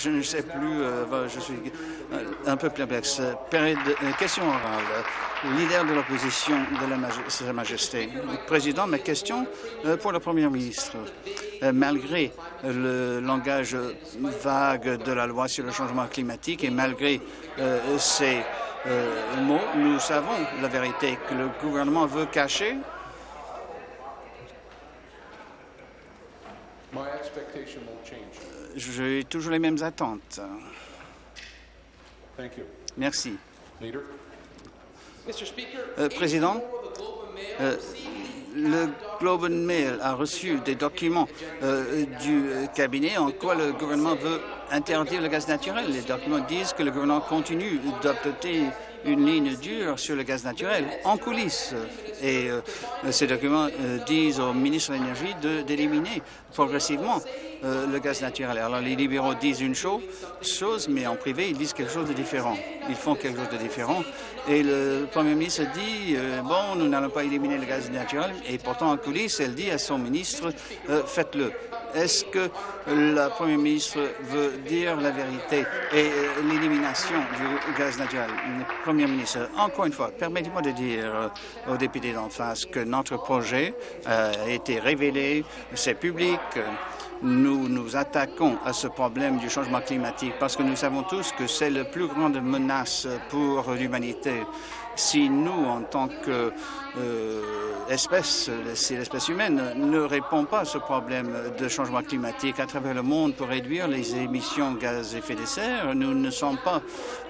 je ne sais plus, euh, je suis euh, un peu perplexe. Période, question orale. Leader de l'opposition de la Sa Majesté. Président, ma question pour le Premier ministre. Malgré le langage vague de la loi sur le changement climatique et malgré ces mots, nous savons la vérité que le gouvernement veut cacher J'ai toujours les mêmes attentes. Merci. Euh, Président, euh, le Globe and Mail a reçu des documents euh, du cabinet en quoi le gouvernement veut interdire le gaz naturel. Les documents disent que le gouvernement continue d'adopter une ligne dure sur le gaz naturel en coulisses. Et euh, ces documents euh, disent au ministre de l'Énergie d'éliminer progressivement euh, le gaz naturel. Alors les libéraux disent une chose, chose, mais en privé, ils disent quelque chose de différent. Ils font quelque chose de différent. Et le Premier ministre dit, bon, nous n'allons pas éliminer le gaz naturel. Et pourtant, en coulisses, elle dit à son ministre, faites-le. Est-ce que le Premier ministre veut dire la vérité et l'élimination du gaz naturel? Premier ministre, encore une fois, permettez-moi de dire aux députés d'en face que notre projet euh, a été révélé, c'est public, nous nous attaquons à ce problème du changement climatique parce que nous savons tous que c'est la plus grande menace pour l'humanité. Si nous, en tant qu'espèce, euh, si l'espèce humaine ne répond pas à ce problème de changement climatique à travers le monde pour réduire les émissions de gaz à effet de serre, nous ne sommes pas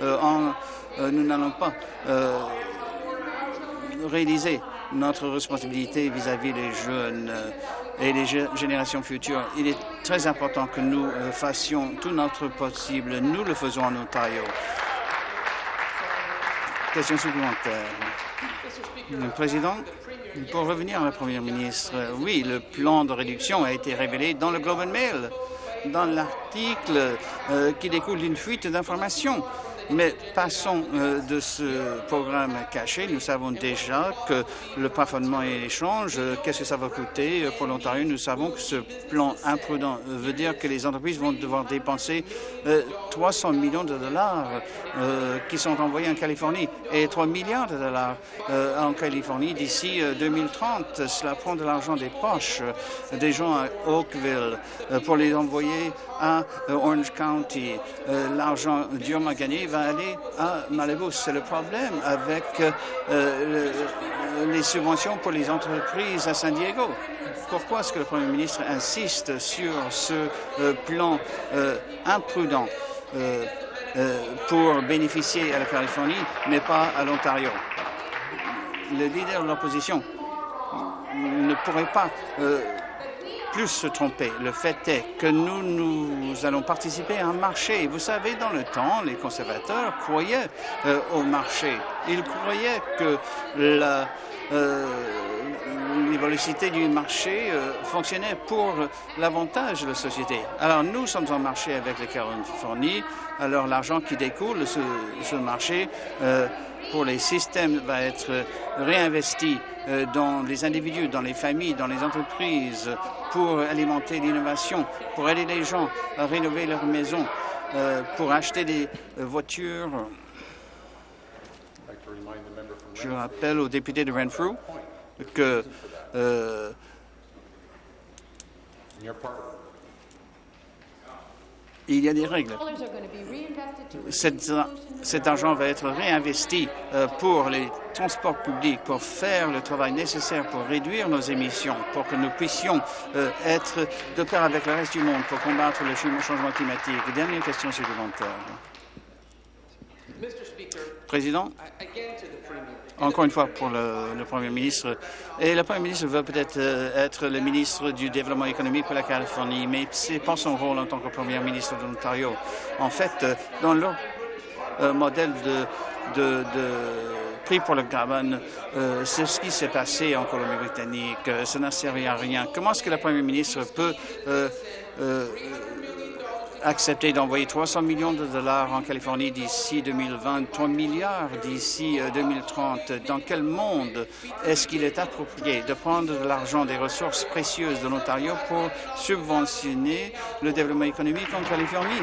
euh, en, euh, nous n'allons pas réaliser notre responsabilité vis-à-vis des jeunes et des générations futures. Il est très important que nous fassions tout notre possible. Nous le faisons en Ontario. Question supplémentaire. Le Président, pour revenir à la Première ministre, oui, le plan de réduction a été révélé dans le Globe and Mail, dans l'article euh, qui découle d'une fuite d'informations. Mais passons euh, de ce programme caché. Nous savons déjà que le plafonnement et l'échange, euh, qu'est-ce que ça va coûter pour l'Ontario? Nous savons que ce plan imprudent veut dire que les entreprises vont devoir dépenser 300 millions de dollars qui sont envoyés en Californie et 3 milliards de dollars en Californie d'ici 2030. Cela prend de l'argent des poches des gens à Oakville pour les envoyer à Orange County. L'argent durement gagné va aller à Malibu. C'est le problème avec euh, les subventions pour les entreprises à San Diego. Pourquoi est-ce que le Premier ministre insiste sur ce euh, plan euh, imprudent pour bénéficier à la Californie, mais pas à l'Ontario? Le leader de l'opposition ne pourrait pas plus se tromper. Le fait est que nous, nous allons participer à un marché. Vous savez, dans le temps, les conservateurs croyaient euh, au marché. Ils croyaient que la euh, du marché euh, fonctionnait pour l'avantage de la société. Alors nous sommes en marché avec les Californie. Alors l'argent qui découle de ce, ce marché euh, pour les systèmes va être réinvesti euh, dans les individus, dans les familles, dans les entreprises, pour alimenter l'innovation, pour aider les gens à rénover leur maison, euh, pour acheter des euh, voitures. Je rappelle aux députés de Renfrew que il y a des règles. Cet, argent va être réinvesti euh, pour les transports publics, pour faire le travail nécessaire pour réduire nos émissions, pour que nous puissions euh, être de pair avec le reste du monde pour combattre le changement climatique. Dernière question supplémentaire. Président, encore une fois pour le, Premier ministre. Et le Premier ministre veut peut-être euh, être le ministre du Développement économique pour la Californie, mais ce n'est pas son rôle en tant que Premier ministre de l'Ontario. En fait, euh, dans leur euh, modèle de, de, prix pour le carbone, c'est ce qui s'est passé en Colombie-Britannique. ça n'a servi à rien. Comment est-ce que le Premier ministre peut accepté d'envoyer 300 millions de dollars en Californie d'ici 2020, 3 milliards d'ici 2030. Euh, Dans quel monde est-ce qu'il est approprié de prendre de l'argent des ressources précieuses de l'Ontario pour subventionner le développement économique en Californie?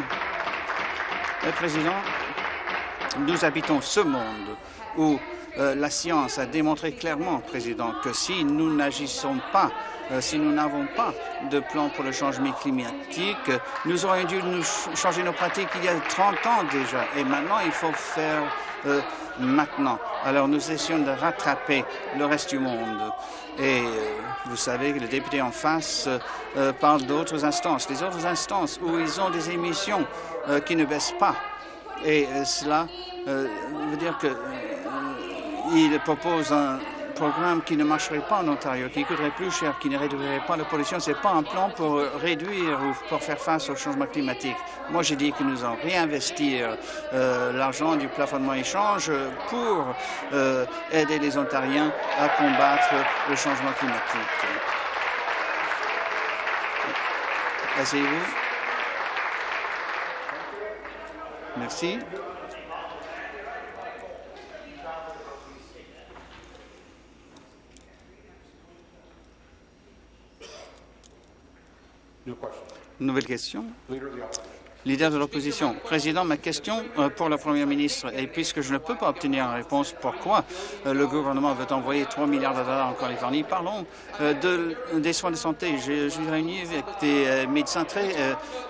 Le Président, nous habitons ce monde où euh, la science a démontré clairement, Président, que si nous n'agissons pas, euh, si nous n'avons pas de plan pour le changement climatique, nous aurions dû nous changer nos pratiques il y a 30 ans déjà. Et maintenant, il faut faire euh, maintenant. Alors, nous essayons de rattraper le reste du monde. Et vous savez que le député en face parle d'autres instances, les autres instances où ils ont des émissions qui ne baissent pas. Et cela veut dire que il propose un programme qui ne marcherait pas en Ontario, qui coûterait plus cher, qui ne réduirait pas la pollution. Ce n'est pas un plan pour réduire ou pour faire face au changement climatique. Moi, j'ai dit que nous allons réinvestir euh, l'argent du plafonnement échange pour euh, aider les Ontariens à combattre le changement climatique. Asseyez-vous. Merci. Nouvelle question. Leader de l'opposition. Président, ma question euh, pour la Première ministre, et puisque je ne peux pas obtenir une réponse pourquoi euh, le gouvernement veut envoyer 3 milliards de dollars en Californie, parlons euh, de, des soins de santé. Je, suis réuni avec des médecins très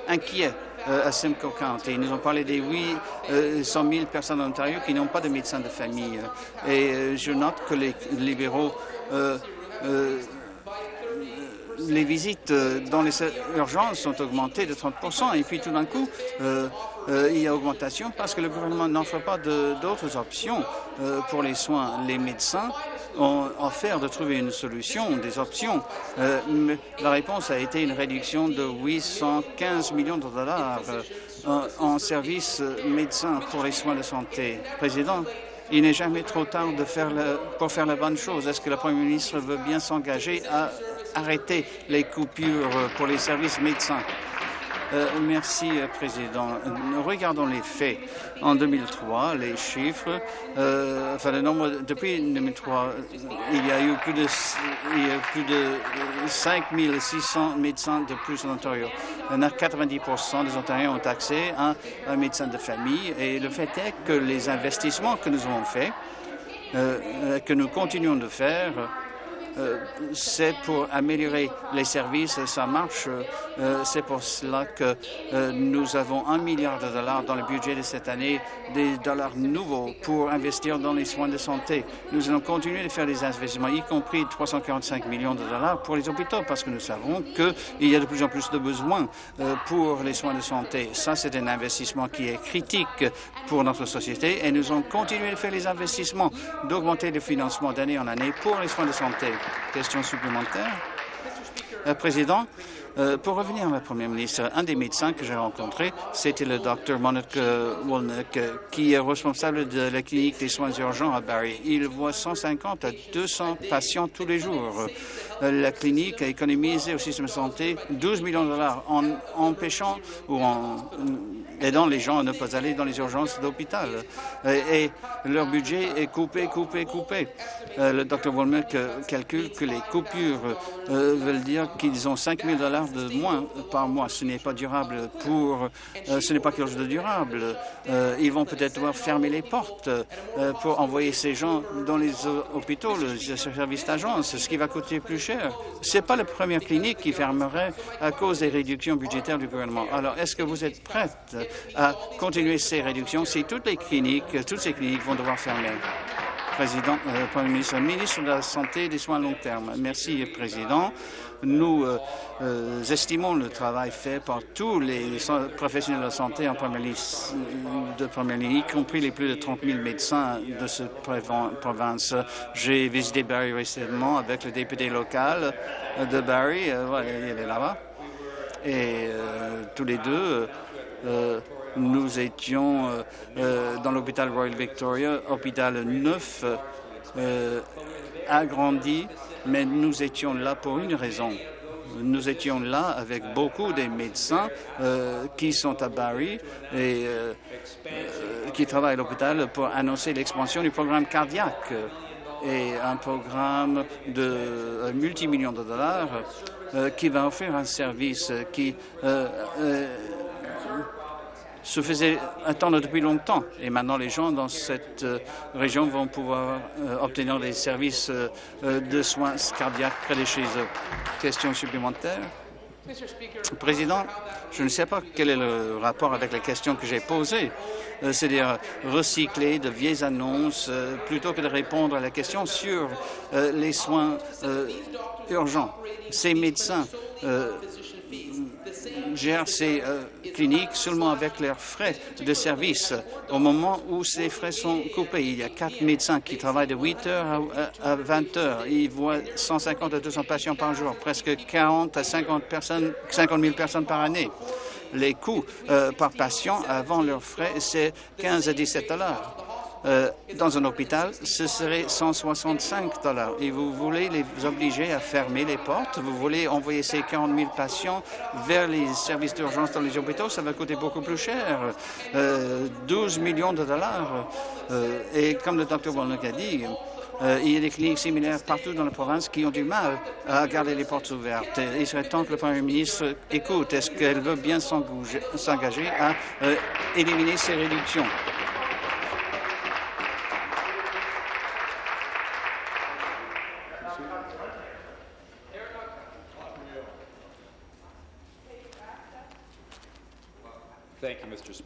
inquiets à Simcoe County. Ils nous ont parlé des 800 000 personnes en Ontario qui n'ont pas de médecin de famille. Et je note que les libéraux les visites euh, dans les urgences sont augmentées de 30% et puis tout d'un coup, euh, euh, il y a augmentation parce que le gouvernement n'offre pas d'autres options pour les soins. Les médecins ont offert de trouver une solution, des options. mais la réponse a été une réduction de 815 millions de dollars en, en services médecins pour les soins de santé. Président, il n'est jamais trop tard de faire le, pour faire la bonne chose. Est-ce que la Première ministre veut bien s'engager à arrêter les coupures pour les services médecins? Euh, merci, euh, Président. Regardons les faits. En 2003, les chiffres, euh, enfin le nombre, depuis 2003, il y a eu plus de, il y a plus de 5 600 médecins de plus en Ontario. Il y a 90 des Ontariens ont accès à un médecin de famille et le fait est que les investissements que nous avons faits, que nous continuons de faire, euh, c'est pour améliorer les services, ça marche. Euh, c'est pour cela que euh, nous avons un milliard de dollars dans le budget de cette année, des dollars nouveaux pour investir dans les soins de santé. Nous allons continuer de faire des investissements, y compris 345 millions de dollars pour les hôpitaux, parce que nous savons qu'il y a de plus en plus de besoins pour les soins de santé. Ça, c'est un investissement qui est critique pour notre société et nous allons continuer de faire les investissements, d'augmenter le financement d'année en année pour les soins de santé. Question supplémentaire. Euh, Président, euh, pour revenir à la Première ministre, un des médecins que j'ai rencontré, c'était le docteur Monica Wolnick, qui est responsable de la clinique des soins urgents à Barrie. Il voit 150 à 200 patients tous les jours. Euh, la clinique a économisé au système de santé 12 millions de dollars en empêchant ou en aidant les gens à ne pas aller dans les urgences d'hôpital. Et, leur budget est coupé, coupé, coupé. Euh, le docteur Wolmer calcule que les coupures euh, veulent dire qu'ils ont 5 000 dollars de moins par mois. Ce n'est pas durable pour, euh, ce n'est pas quelque chose de durable. ils vont peut-être devoir fermer les portes pour envoyer ces gens dans les hôpitaux, le service d'agence, ce qui va coûter plus cher. Ce n'est pas la première clinique qui fermerait à cause des réductions budgétaires du gouvernement. Alors, est-ce que vous êtes prête à continuer ces réductions si toutes les cliniques, toutes ces cliniques vont devoir fermer. Président, euh, Premier ministre, ministre de la Santé et des soins à long terme. Merci, Président. Nous euh, euh, estimons le travail fait par tous les professionnels de la santé en première ligne, de première ligne, y compris les plus de 30 000 médecins de cette province. J'ai visité Barrie récemment avec le député local de Barrie, il est là-bas, et tous les deux, nous étions euh, euh, dans l'hôpital Royal Victoria, hôpital neuf, agrandi, mais nous étions là pour une raison. Nous étions là avec beaucoup des médecins qui sont à Barrie et qui travaillent à l'hôpital pour annoncer l'expansion du programme cardiaque et un programme de multimillions de dollars qui va offrir un service qui se faisait attendre depuis longtemps. Et maintenant, les gens dans cette région vont pouvoir obtenir des services de soins cardiaques près de chez eux. Question supplémentaire Président, je ne sais pas quel est le rapport avec la question que j'ai posée, euh, c'est-à-dire recycler de vieilles annonces euh, plutôt que de répondre à la question sur euh, les soins urgents. Ces médecins gèrent ces euh, cliniques seulement avec leurs frais de service. Au moment où ces frais sont coupés, il y a quatre médecins qui travaillent de 8 heures à, 20 heures. Ils voient 150 à 200 patients par jour, presque 40 à 50, personnes, 50 000 personnes par année. Les coûts euh, par patient avant leurs frais, c'est 15 à 17 dollars. Euh, dans un hôpital, ce serait 165 dollars. Et vous voulez les obliger à fermer les portes, vous voulez envoyer ces 40 000 patients vers les services d'urgence dans les hôpitaux, ça va coûter beaucoup plus cher, 12 euh, millions de dollars. Euh, et comme le docteur Walnock a dit, il y a des cliniques similaires partout dans la province qui ont du mal à garder les portes ouvertes. Il serait temps que le Premier ministre écoute. Est-ce qu'elle veut bien s'engager à éliminer ces réductions?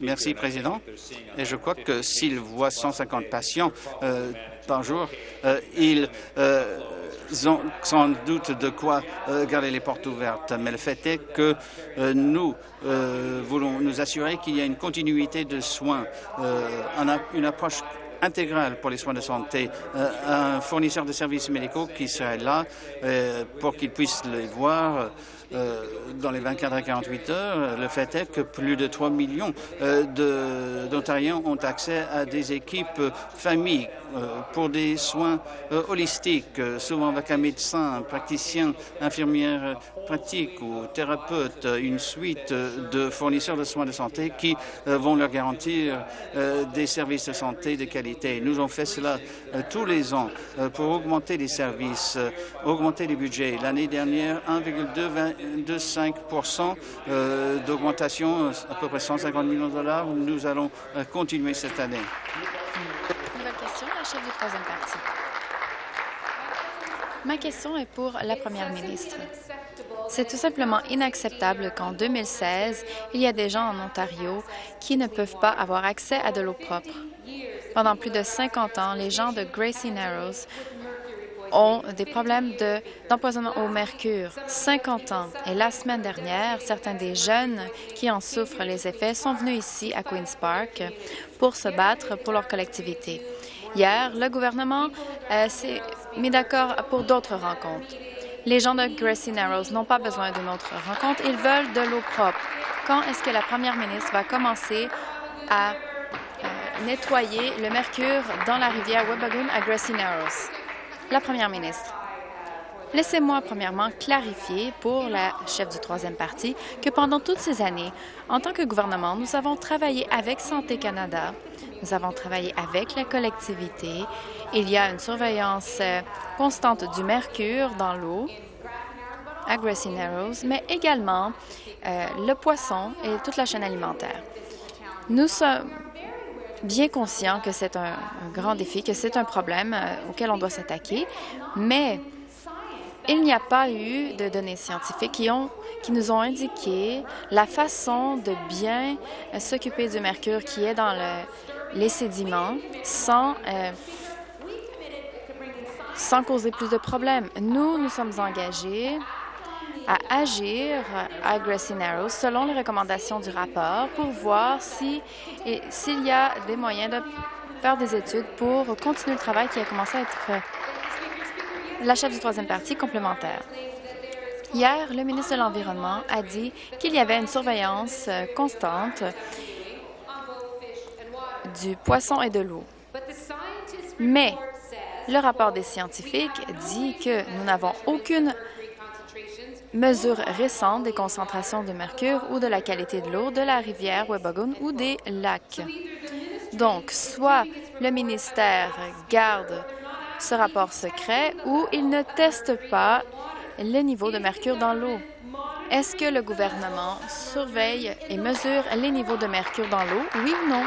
Merci, Président. Et je crois que s'ils voient 150 patients euh, par jour, euh, ils euh, ont sans doute de quoi garder les portes ouvertes. Mais le fait est que nous voulons nous assurer qu'il y a une continuité de soins, une approche intégrale pour les soins de santé, un fournisseur de services médicaux qui serait là pour qu'ils puissent les voir euh, dans les 24 à 48 heures. Le fait est que plus de 3 millions euh, d'Ontariens ont accès à des équipes familles euh, pour des soins holistiques, souvent avec un médecin, un praticien, infirmière pratique ou thérapeute, une suite de fournisseurs de soins de santé qui vont leur garantir des services de santé de qualité. Nous avons fait cela tous les ans pour augmenter les services, augmenter les budgets. L'année dernière, 1,2 de 5 euh, d'augmentation, à peu près 150 millions de dollars. Nous allons euh, continuer cette année. Nouvelle question, la chef du troisième parti. Ma question est pour la première ministre. C'est tout simplement inacceptable qu'en 2016, il y a des gens en Ontario qui ne peuvent pas avoir accès à de l'eau propre. Pendant plus de 50 ans, les gens de Gracie Narrows ont des problèmes d'empoisonnement au mercure. 50 ans. Et la semaine dernière, certains des jeunes qui en souffrent les effets sont venus ici à Queen's Park pour se battre pour leur collectivité. Hier, le gouvernement euh, s'est mis d'accord pour d'autres rencontres. Les gens de Gracie Narrows n'ont pas besoin d'une autre rencontre. Ils veulent de l'eau propre. Quand est-ce que la première ministre va commencer à euh, nettoyer le mercure dans la rivière Wabagoon à Gracie Narrows? La Première ministre. Laissez-moi premièrement clarifier pour la chef du troisième parti que pendant toutes ces années, en tant que gouvernement, nous avons travaillé avec Santé Canada, nous avons travaillé avec la collectivité. Il y a une surveillance euh, constante du mercure dans l'eau à Grassy Narrows, mais également euh, le poisson et toute la chaîne alimentaire. Nous sommes bien conscient que c'est un, grand défi, que c'est un problème euh, auquel on doit s'attaquer, mais il n'y a pas eu de données scientifiques qui, nous ont indiqué la façon de bien euh, s'occuper du mercure qui est dans le, les sédiments sans, euh, sans causer plus de problèmes. Nous, nous sommes engagés à agir à Grassy Narrows selon les recommandations du rapport pour voir si s'il y a des moyens de faire des études pour continuer le travail qui a commencé à être la chef du troisième parti complémentaire. Hier, le ministre de l'Environnement a dit qu'il y avait une surveillance euh, constante du poisson et de l'eau. Mais le rapport des scientifiques dit que nous n'avons aucune mesures récentes des concentrations de mercure ou de la qualité de l'eau de la rivière Webagoon ou des lacs. Donc, soit le ministère garde ce rapport secret ou il ne teste pas le niveau de mercure dans l'eau. Est-ce que le gouvernement surveille et mesure les niveaux de mercure dans l'eau, oui ou non?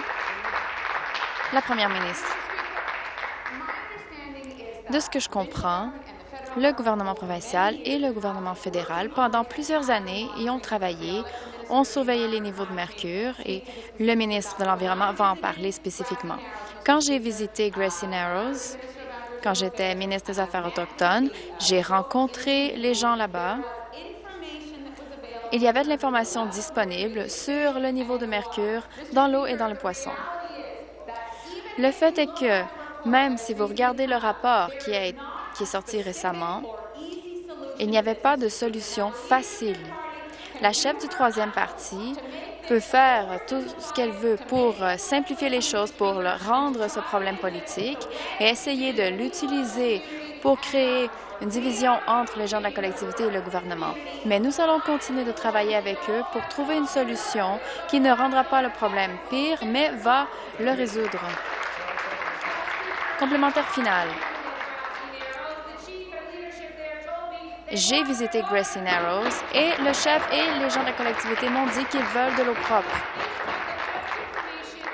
La première ministre. De ce que je comprends, le gouvernement provincial et le gouvernement fédéral, pendant plusieurs années, y ont travaillé, ont surveillé les niveaux de mercure et le ministre de l'Environnement va en parler spécifiquement. Quand j'ai visité Gracie Narrows, quand j'étais ministre des Affaires autochtones, j'ai rencontré les gens là-bas. Il y avait de l'information disponible sur le niveau de mercure dans l'eau et dans le poisson. Le fait est que, même si vous regardez le rapport qui, qui est sorti récemment, il n'y avait pas de solution facile. La chef du troisième parti peut faire tout ce qu'elle veut pour simplifier les choses, pour rendre ce problème politique et essayer de l'utiliser pour créer une division entre les gens de la collectivité et le gouvernement. Mais nous allons continuer de travailler avec eux pour trouver une solution qui ne rendra pas le problème pire, mais va le résoudre. Complémentaire final. J'ai visité Gracie Narrows et le chef et les gens de la collectivité m'ont dit qu'ils veulent de l'eau propre.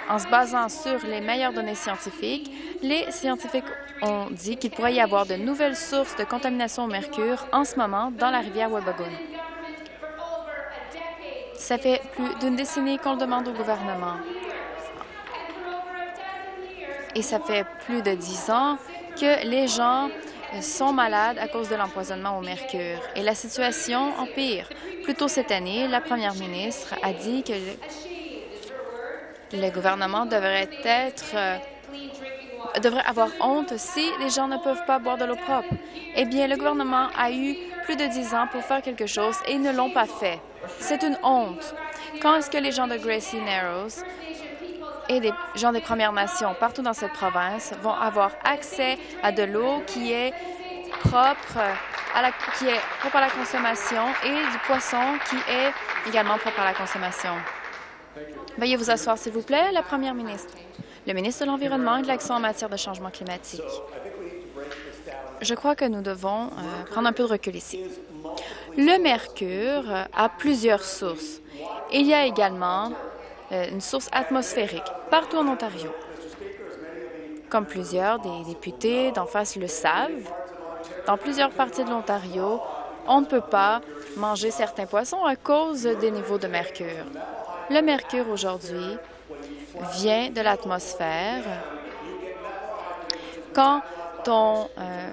En se basant sur les meilleures données scientifiques, les scientifiques ont dit qu'il pourrait y avoir de nouvelles sources de contamination au mercure en ce moment dans la rivière Wabagoon. Ça fait plus d'une décennie qu'on le demande au gouvernement. Et ça fait plus de dix ans que les gens sont malades à cause de l'empoisonnement au mercure. Et la situation empire. Plus tôt cette année, la première ministre a dit que le, gouvernement devrait être euh, devrait avoir honte si les gens ne peuvent pas boire de l'eau propre. Eh bien, le gouvernement a eu plus de dix ans pour faire quelque chose et ils ne l'ont pas fait. C'est une honte. Quand est-ce que les gens de Gracie Narrows et des gens des Premières Nations partout dans cette province vont avoir accès à de l'eau qui est propre à la, qui est propre à la consommation et du poisson qui est également propre à la consommation. Veuillez vous asseoir, s'il vous plaît, la Première ministre. Le ministre de l'Environnement et de l'Action en matière de changement climatique. Je crois que nous devons euh, prendre un peu de recul ici. Le mercure a plusieurs sources. Il y a également une source atmosphérique partout en Ontario. Comme plusieurs des députés d'en face le savent, dans plusieurs parties de l'Ontario, on ne peut pas manger certains poissons à cause des niveaux de mercure. Le mercure aujourd'hui vient de l'atmosphère. Quand on, euh,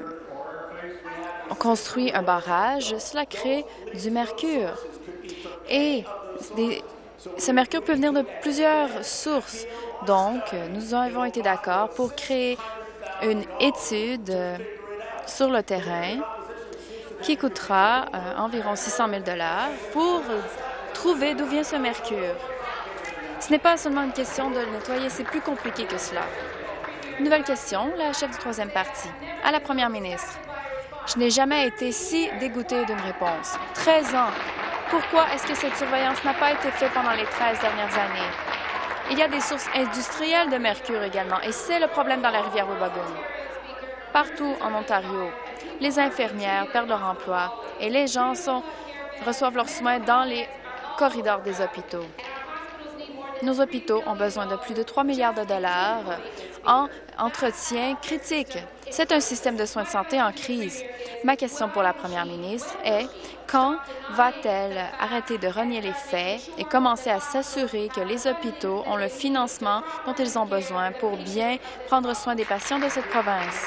on construit un barrage, cela crée du mercure. Et des, ce mercure peut venir de plusieurs sources. Donc, nous avons été d'accord pour créer une étude sur le terrain qui coûtera euh, environ 600 000 pour trouver d'où vient ce mercure. Ce n'est pas seulement une question de le nettoyer, c'est plus compliqué que cela. Nouvelle question, la chef du troisième parti. À la première ministre. Je n'ai jamais été si dégoûtée d'une réponse. 13 ans pourquoi est-ce que cette surveillance n'a pas été faite pendant les 13 dernières années? Il y a des sources industrielles de mercure également, et c'est le problème dans la rivière Wabagoon. Partout en Ontario, les infirmières perdent leur emploi et les gens reçoivent leurs soins dans les corridors des hôpitaux. Nos hôpitaux ont besoin de plus de 3 milliards de dollars en entretien critique. C'est un système de soins de santé en crise. Ma question pour la première ministre est quand va-t-elle arrêter de renier les faits et commencer à s'assurer que les hôpitaux ont le financement dont ils ont besoin pour bien prendre soin des patients de cette province?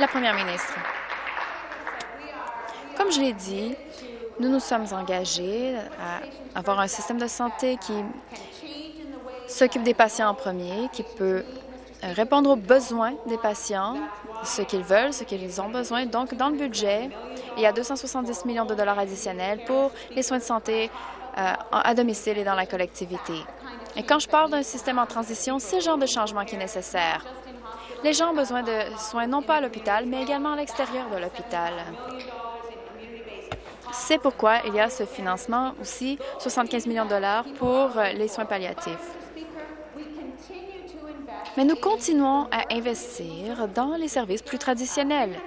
La première ministre. Comme je l'ai dit, nous nous sommes engagés à avoir un système de santé qui s'occupe des patients en premier, qui peut répondre aux besoins des patients, ce qu'ils veulent, ce qu'ils ont besoin. Donc, dans le budget, il y a 270 millions de dollars additionnels pour les soins de santé euh, à domicile et dans la collectivité. Et quand je parle d'un système en transition, c'est le genre de changement qui est nécessaire. Les gens ont besoin de soins non pas à l'hôpital, mais également à l'extérieur de l'hôpital. C'est pourquoi il y a ce financement aussi, 75 millions de dollars pour euh, les soins palliatifs. Mais nous continuons à investir dans les services plus traditionnels.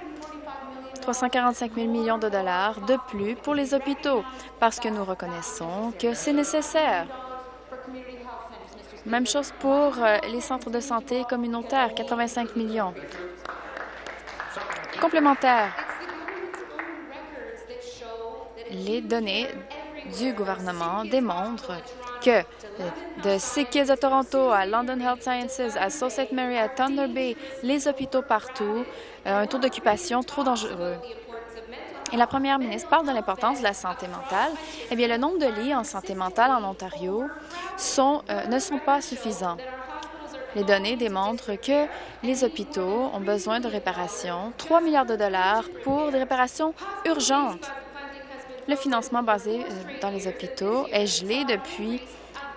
345 000 millions de dollars de plus pour les hôpitaux parce que nous reconnaissons que c'est nécessaire. Même chose pour euh, les centres de santé communautaires, 85 millions. Complémentaire. Les données du gouvernement démontrent que de Sick à Toronto à London Health Sciences, à Sault Ste. Mary, à Thunder Bay, les hôpitaux partout, euh, un taux d'occupation trop dangereux. Et la première ministre parle de l'importance de la santé mentale. Eh bien, le nombre de lits en santé mentale en Ontario euh, ne sont pas suffisants. Les données démontrent que les hôpitaux ont besoin de réparations, 3 milliards de dollars pour des réparations urgentes. Le financement basé euh, dans les hôpitaux est gelé depuis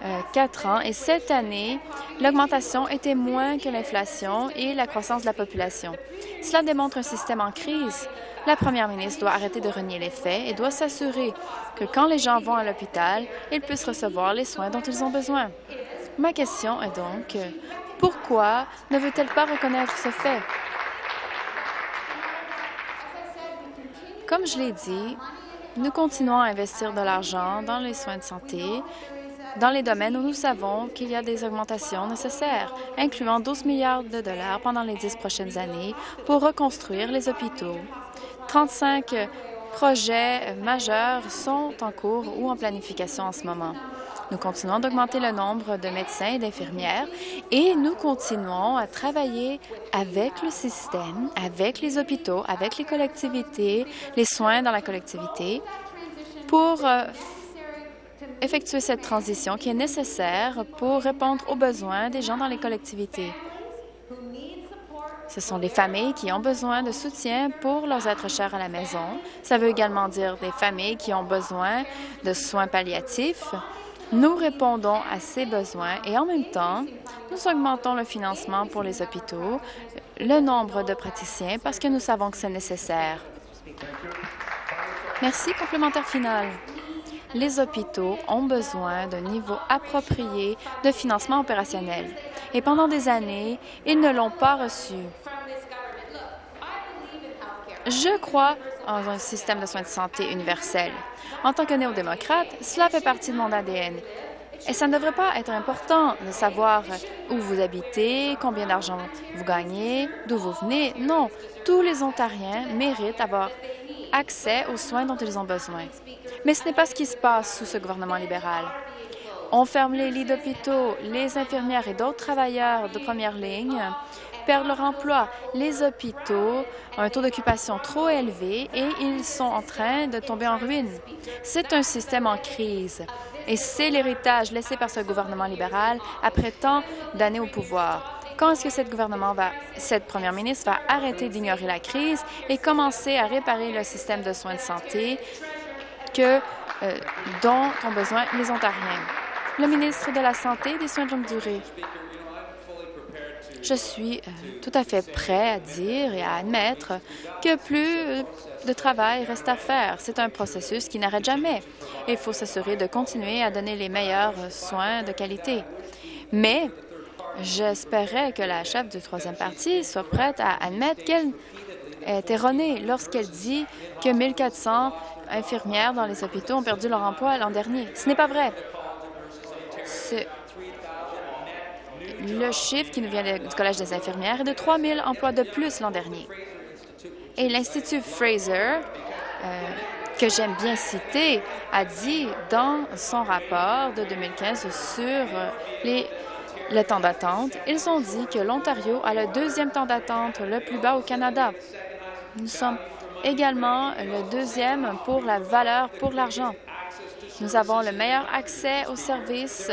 euh, quatre ans et cette année, l'augmentation était moins que l'inflation et la croissance de la population. Cela démontre un système en crise. La première ministre doit arrêter de renier les faits et doit s'assurer que quand les gens vont à l'hôpital, ils puissent recevoir les soins dont ils ont besoin. Ma question est donc, pourquoi ne veut-elle pas reconnaître ce fait? Comme je l'ai dit, nous continuons à investir de l'argent dans les soins de santé dans les domaines où nous savons qu'il y a des augmentations nécessaires, incluant 12 milliards de dollars pendant les dix prochaines années pour reconstruire les hôpitaux. 35 projets majeurs sont en cours ou en planification en ce moment. Nous continuons d'augmenter le nombre de médecins et d'infirmières et nous continuons à travailler avec le système, avec les hôpitaux, avec les collectivités, les soins dans la collectivité pour euh, effectuer cette transition qui est nécessaire pour répondre aux besoins des gens dans les collectivités. Ce sont des familles qui ont besoin de soutien pour leurs êtres chers à la maison. Ça veut également dire des familles qui ont besoin de soins palliatifs. Nous répondons à ces besoins et en même temps, nous augmentons le financement pour les hôpitaux, le nombre de praticiens parce que nous savons que c'est nécessaire. Merci. Complémentaire final les hôpitaux ont besoin d'un niveau approprié de financement opérationnel. Et pendant des années, ils ne l'ont pas reçu. Je crois en un système de soins de santé universel. En tant que néo-démocrate, cela fait partie de mon ADN. Et ça ne devrait pas être important de savoir où vous habitez, combien d'argent vous gagnez, d'où vous venez. Non, tous les Ontariens méritent d'avoir accès aux soins dont ils ont besoin. Mais ce n'est pas ce qui se passe sous ce gouvernement libéral. On ferme les lits d'hôpitaux, les infirmières et d'autres travailleurs de première ligne perdent leur emploi. Les hôpitaux ont un taux d'occupation trop élevé et ils sont en train de tomber en ruine. C'est un système en crise et c'est l'héritage laissé par ce gouvernement libéral après tant d'années au pouvoir. Quand est-ce que cette première ministre va arrêter d'ignorer la crise et commencer à réparer le système de soins de santé que, euh, dont ont besoin les Ontariens? Le ministre de la Santé et des soins de longue durée. Je suis euh, tout à fait prêt à dire et à admettre que plus de travail reste à faire. C'est un processus qui n'arrête jamais. Il faut s'assurer de continuer à donner les meilleurs soins de qualité. Mais J'espérais que la chef du troisième parti soit prête à admettre qu'elle est erronée lorsqu'elle dit que 1400 infirmières dans les hôpitaux ont perdu leur emploi l'an dernier. Ce n'est pas vrai. Le chiffre qui nous vient du Collège des infirmières est de 3 000 emplois de plus l'an dernier. Et l'Institut Fraser, euh, que j'aime bien citer, a dit dans son rapport de 2015 sur les le temps d'attente, ils ont dit que l'Ontario a le deuxième temps d'attente le plus bas au Canada. Nous sommes également le deuxième pour la valeur pour l'argent. Nous avons le meilleur accès aux services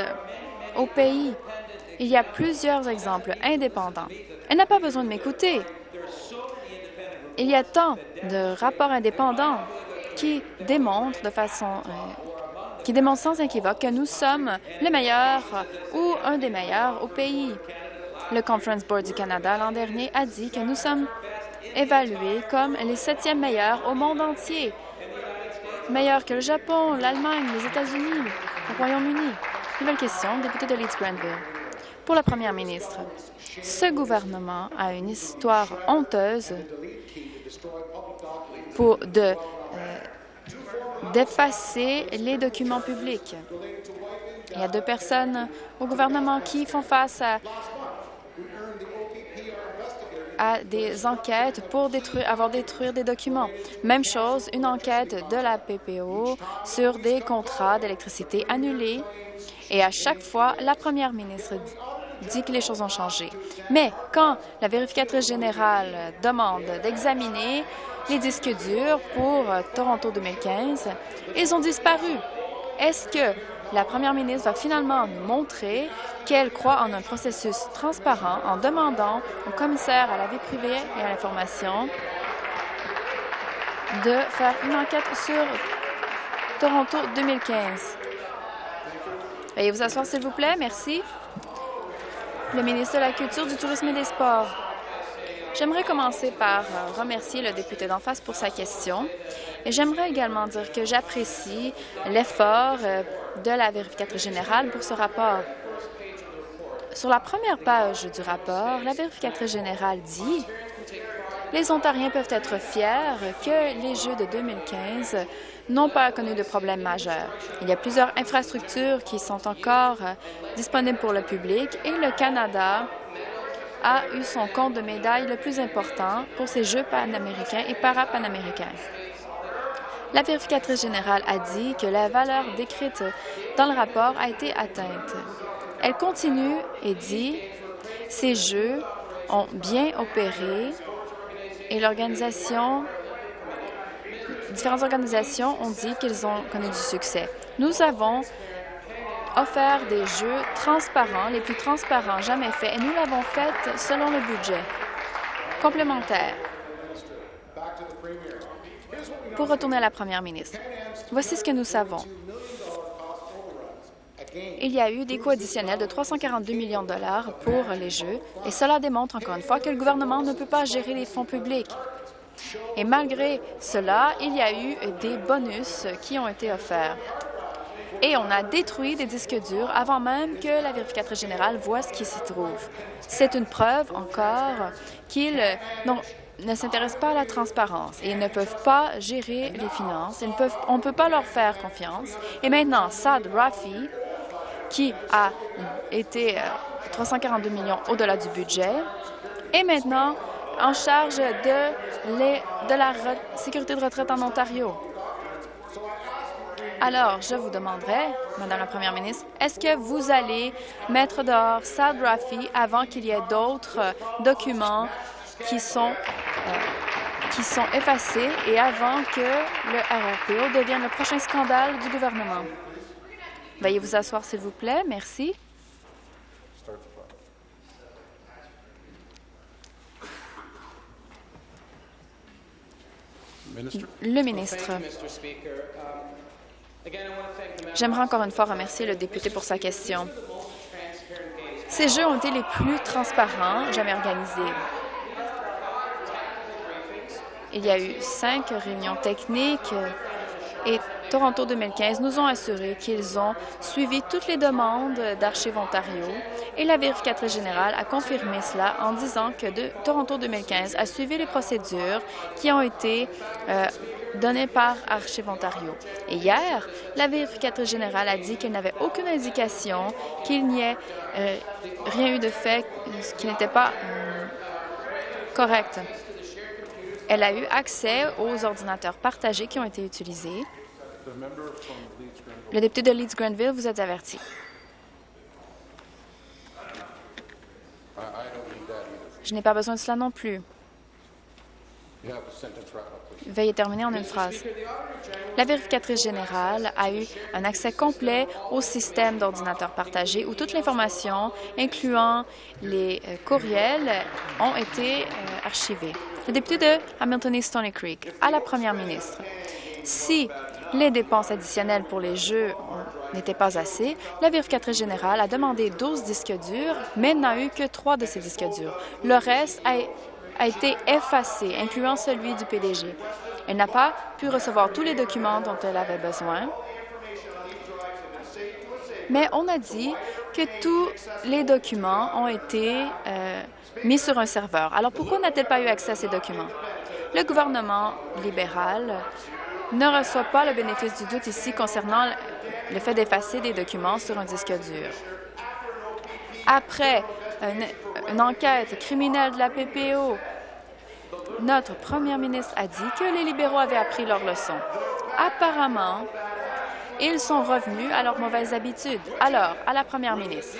au pays. Il y a plusieurs exemples indépendants. Elle n'a pas besoin de m'écouter. Il y a tant de rapports indépendants qui démontrent de façon euh, qui démontre sans équivoque que nous sommes les meilleurs ou un des meilleurs au pays. Le Conference Board du Canada l'an dernier a dit que nous sommes évalués comme les septièmes meilleurs au monde entier, meilleurs que le Japon, l'Allemagne, les États-Unis, le Royaume-Uni. Nouvelle question, député de Leeds-Granville. Pour la première ministre, ce gouvernement a une histoire honteuse pour de d'effacer les documents publics. Il y a deux personnes au gouvernement qui font face à, des enquêtes pour avoir détruire des documents. Même chose, une enquête de la PPO sur des contrats d'électricité annulés. Et à chaque fois, la première ministre dit que les choses ont changé. Mais quand la vérificatrice générale demande d'examiner les disques durs pour euh, Toronto 2015, ils ont disparu. Est-ce que la première ministre va finalement montrer qu'elle croit en un processus transparent en demandant au commissaire à la vie privée et à l'information de faire une enquête sur Toronto 2015. Veuillez vous asseoir, s'il vous plaît. Merci. Le ministre de la Culture, du Tourisme et des Sports. J'aimerais commencer par euh, remercier le député d'en face pour sa question et j'aimerais également dire que j'apprécie l'effort euh, de la vérificatrice générale pour ce rapport. Sur la première page du rapport, la vérificatrice générale dit les Ontariens peuvent être fiers que les Jeux de 2015 n'ont pas connu de problèmes majeurs. Il y a plusieurs infrastructures qui sont encore euh, disponibles pour le public et le Canada a eu son compte de médailles le plus important pour ces Jeux panaméricains et parapanaméricains. La vérificatrice générale a dit que la valeur décrite dans le rapport a été atteinte. Elle continue et dit ces Jeux ont bien opéré et l'organisation différentes organisations ont dit qu'ils ont connu du succès. Nous avons offert des jeux transparents, les plus transparents jamais faits, et nous l'avons fait selon le budget complémentaire. Pour retourner à la première ministre, voici ce que nous savons. Il y a eu des coûts additionnels de 342 millions de dollars pour les Jeux, et cela démontre encore une fois que le gouvernement ne peut pas gérer les fonds publics. Et malgré cela, il y a eu des bonus qui ont été offerts et on a détruit des disques durs avant même que la vérificatrice générale voit ce qui s'y trouve. C'est une preuve encore qu'ils ne s'intéressent pas à la transparence et ils ne peuvent pas gérer les finances. On ne peut pas leur faire confiance. Et maintenant, Saad Rafi, qui a été 342 euh, millions au-delà du budget, est maintenant en charge de, la sécurité de retraite en Ontario. Alors, je vous demanderai, Madame la Première ministre, est-ce que vous allez mettre dehors Saad Rafi avant qu'il y ait d'autres euh, documents qui sont, euh, qui sont effacés et avant que le RRPO devienne le prochain scandale du gouvernement? Veuillez vous asseoir, s'il vous plaît. Merci. Le ministre. J'aimerais encore une fois remercier le député pour sa question. Ces Jeux ont été les plus transparents jamais organisés. Il y a eu cinq réunions techniques et Toronto 2015 nous ont assuré qu'ils ont suivi toutes les demandes d'Archives Ontario et la vérificatrice générale a confirmé cela en disant que Toronto 2015 a suivi les procédures qui ont été euh, donné par Archive Ontario. Et hier, la vérificatrice générale a dit qu'elle n'avait aucune indication qu'il n'y ait euh, rien eu de fait qui n'était pas euh, correct. Elle a eu accès aux ordinateurs partagés qui ont été utilisés. Le député de Leeds-Grenville, vous êtes averti. Je n'ai pas besoin de cela non plus. Veuillez terminer en une phrase. La vérificatrice générale a eu un accès complet au système d'ordinateur partagé où toute l'information, incluant les euh, courriels, ont été euh, archivées. Le député de Hamilton East Stony Creek, à la première ministre, si les dépenses additionnelles pour les jeux n'étaient pas assez, la vérificatrice générale a demandé 12 disques durs, mais n'a eu que trois de ces disques durs. Le reste a été effacée, incluant celui du PDG. Elle n'a pas pu recevoir tous les documents dont elle avait besoin. mais on a dit que tous les documents ont été euh, mis sur un serveur. Alors pourquoi n'a-t-elle pas eu accès à ces documents? Le gouvernement libéral ne reçoit pas le bénéfice du doute ici concernant le fait d'effacer des documents sur un disque dur. Après une, enquête criminelle de la PPO, notre première ministre a dit que les libéraux avaient appris leur leçon. Apparemment, ils sont revenus à leurs mauvaises habitudes. Alors, à la première ministre,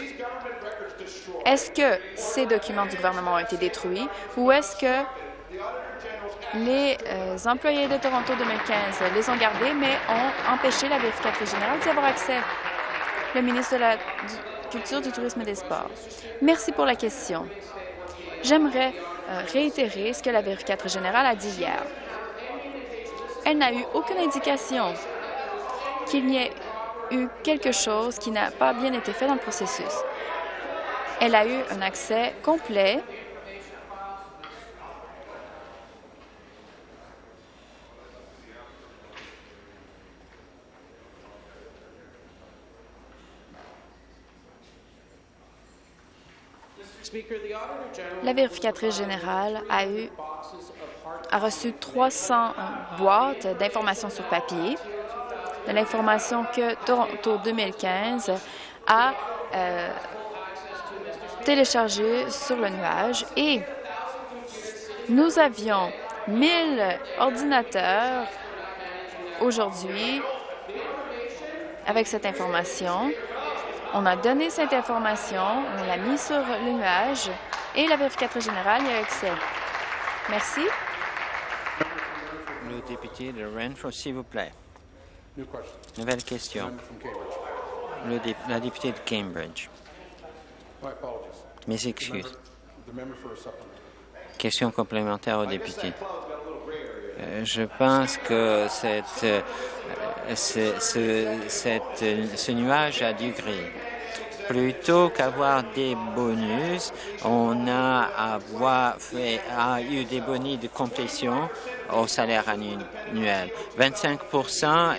est-ce que ces documents du gouvernement ont été détruits ou est-ce que les euh, employés de Toronto 2015 les ont gardés, mais ont empêché la vérificatrice générale d'y avoir accès? Le ministre de la Culture, du Tourisme et des Sports. Merci pour la question. J'aimerais euh, réitérer ce que la vérificatrice générale a dit hier. Elle n'a eu aucune indication qu'il n'y ait eu quelque chose qui n'a pas bien été fait dans le processus. Elle a eu un accès complet. La vérificatrice générale a, eu, a reçu 300 boîtes d'informations sur papier, de l'information que Toronto 2015 a euh, téléchargée sur le nuage et nous avions 1000 ordinateurs aujourd'hui avec cette information on a donné cette information, on l'a mis sur le nuage et la vérificatrice générale y a accès. Merci. Le député de Renfrew, s'il vous plaît. Nouvelle question. Le la députée de Cambridge. Mes excuses. Question complémentaire au député. Euh, je pense que cette, euh, ce, ce, ce nuage a du gris. Plutôt qu'avoir des bonus, on a, avoir fait, a eu des bonus de complétion au salaire annuel. 25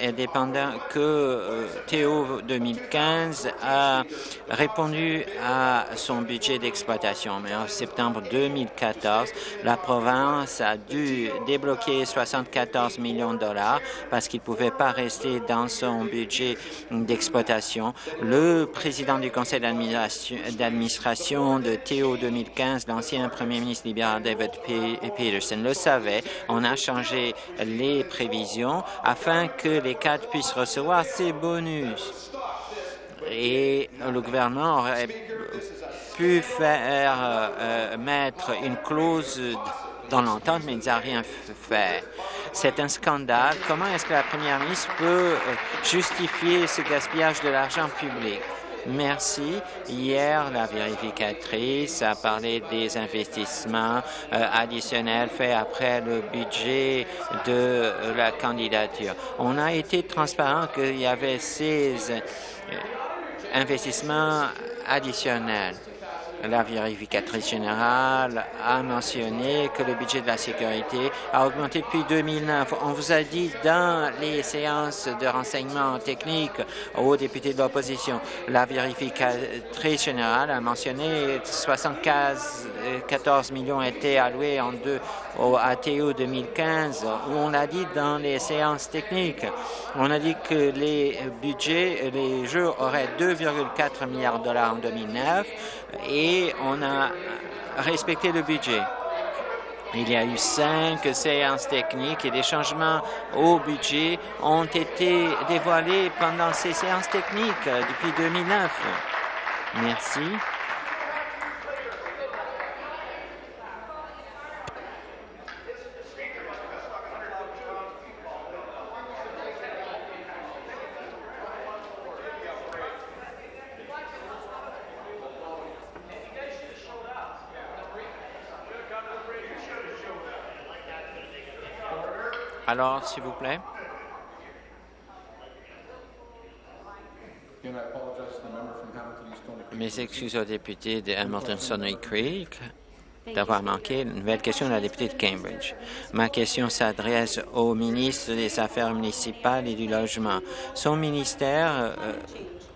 est dépendant que euh, Théo 2015 a répondu à son budget d'exploitation. Mais en septembre 2014, la province a dû débloquer 74 millions de dollars parce qu'il ne pouvait pas rester dans son budget d'exploitation. Le président du conseil d'administration de Théo 2015, l'ancien premier ministre libéral David Peterson, le savait. A changer les prévisions afin que les cadres puissent recevoir ces bonus. Et le gouvernement aurait pu faire euh, mettre une clause dans l'entente, mais il n'a rien fait. C'est un scandale. Comment est-ce que la première ministre peut euh, justifier ce gaspillage de l'argent public? Merci. Hier, la vérificatrice a parlé des investissements euh, additionnels faits après le budget de la candidature. On a été transparent qu'il y avait ces euh, investissements additionnels. La vérificatrice générale a mentionné que le budget de la sécurité a augmenté depuis 2009. On vous a dit dans les séances de renseignement technique aux députés de l'opposition, la vérificatrice générale a mentionné 74 millions étaient alloués en deux, au ATO 2015, où on a dit dans les séances techniques, on a dit que les budgets, les jeux auraient 2,4 milliards de dollars en 2009 et on a respecté le budget. Il y a eu cinq séances techniques et des changements au budget ont été dévoilés pendant ces séances techniques depuis 2009. Merci. Alors, s'il vous plaît. Mes excuses aux députés de Hamilton Sonnery Creek. d'avoir manqué. Nouvelle question de la députée de Cambridge. Ma question s'adresse au ministre des Affaires municipales et du Logement. Son ministère, euh,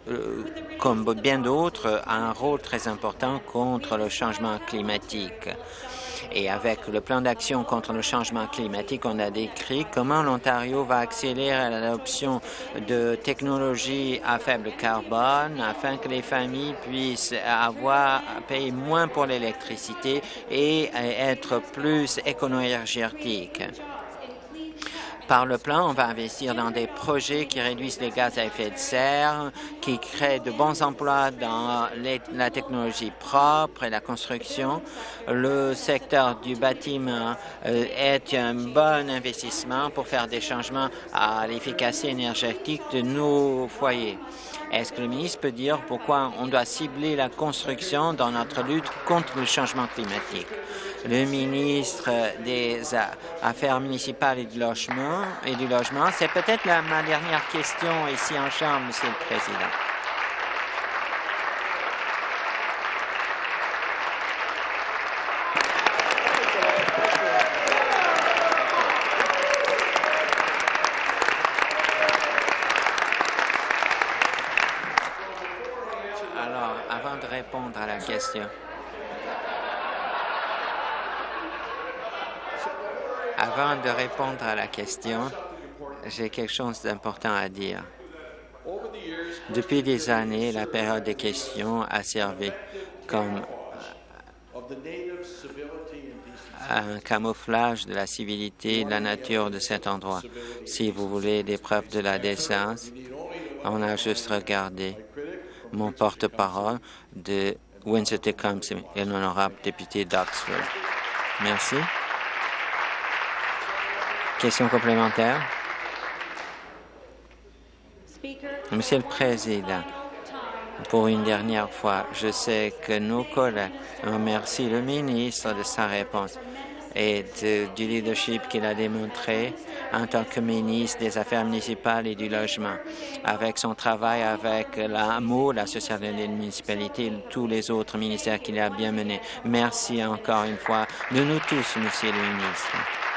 euh, comme bien d'autres, a un rôle très important contre le changement climatique. Et avec le plan d'action contre le changement climatique, on a décrit comment l'Ontario va accélérer l'adoption de technologies à faible carbone afin que les familles puissent avoir payer moins pour l'électricité et être plus écono-énergétiques. Par le plan, on va investir dans des projets qui réduisent les gaz à effet de serre, qui créent de bons emplois dans la technologie propre et la construction. Le secteur du bâtiment euh, est un bon investissement pour faire des changements à l'efficacité énergétique de nos foyers. Est-ce que le ministre peut dire pourquoi on doit cibler la construction dans notre lutte contre le changement climatique? le ministre des Affaires municipales et du logement. C'est peut-être ma dernière question ici en Chambre, Monsieur le Président. Alors, avant de répondre à la question, Avant de répondre à la question, j'ai quelque chose d'important à dire. Depuis des années, la période des questions a servi comme un camouflage de la civilité et de la nature de cet endroit. Si vous voulez des preuves de la décence, on a juste regardé mon porte-parole de Windsor-Tecumseh et l'honorable député d'Oxford. Merci. Question complémentaire. Monsieur le Président, pour une dernière fois, je sais que nos collègues remercient le ministre de sa réponse et du leadership qu'il a démontré en tant que ministre des Affaires municipales et du Logement, avec son travail avec l'AMO, l'Association des municipalités et tous les autres ministères qu'il a bien menés. Merci encore une fois de nous tous, Monsieur le ministre.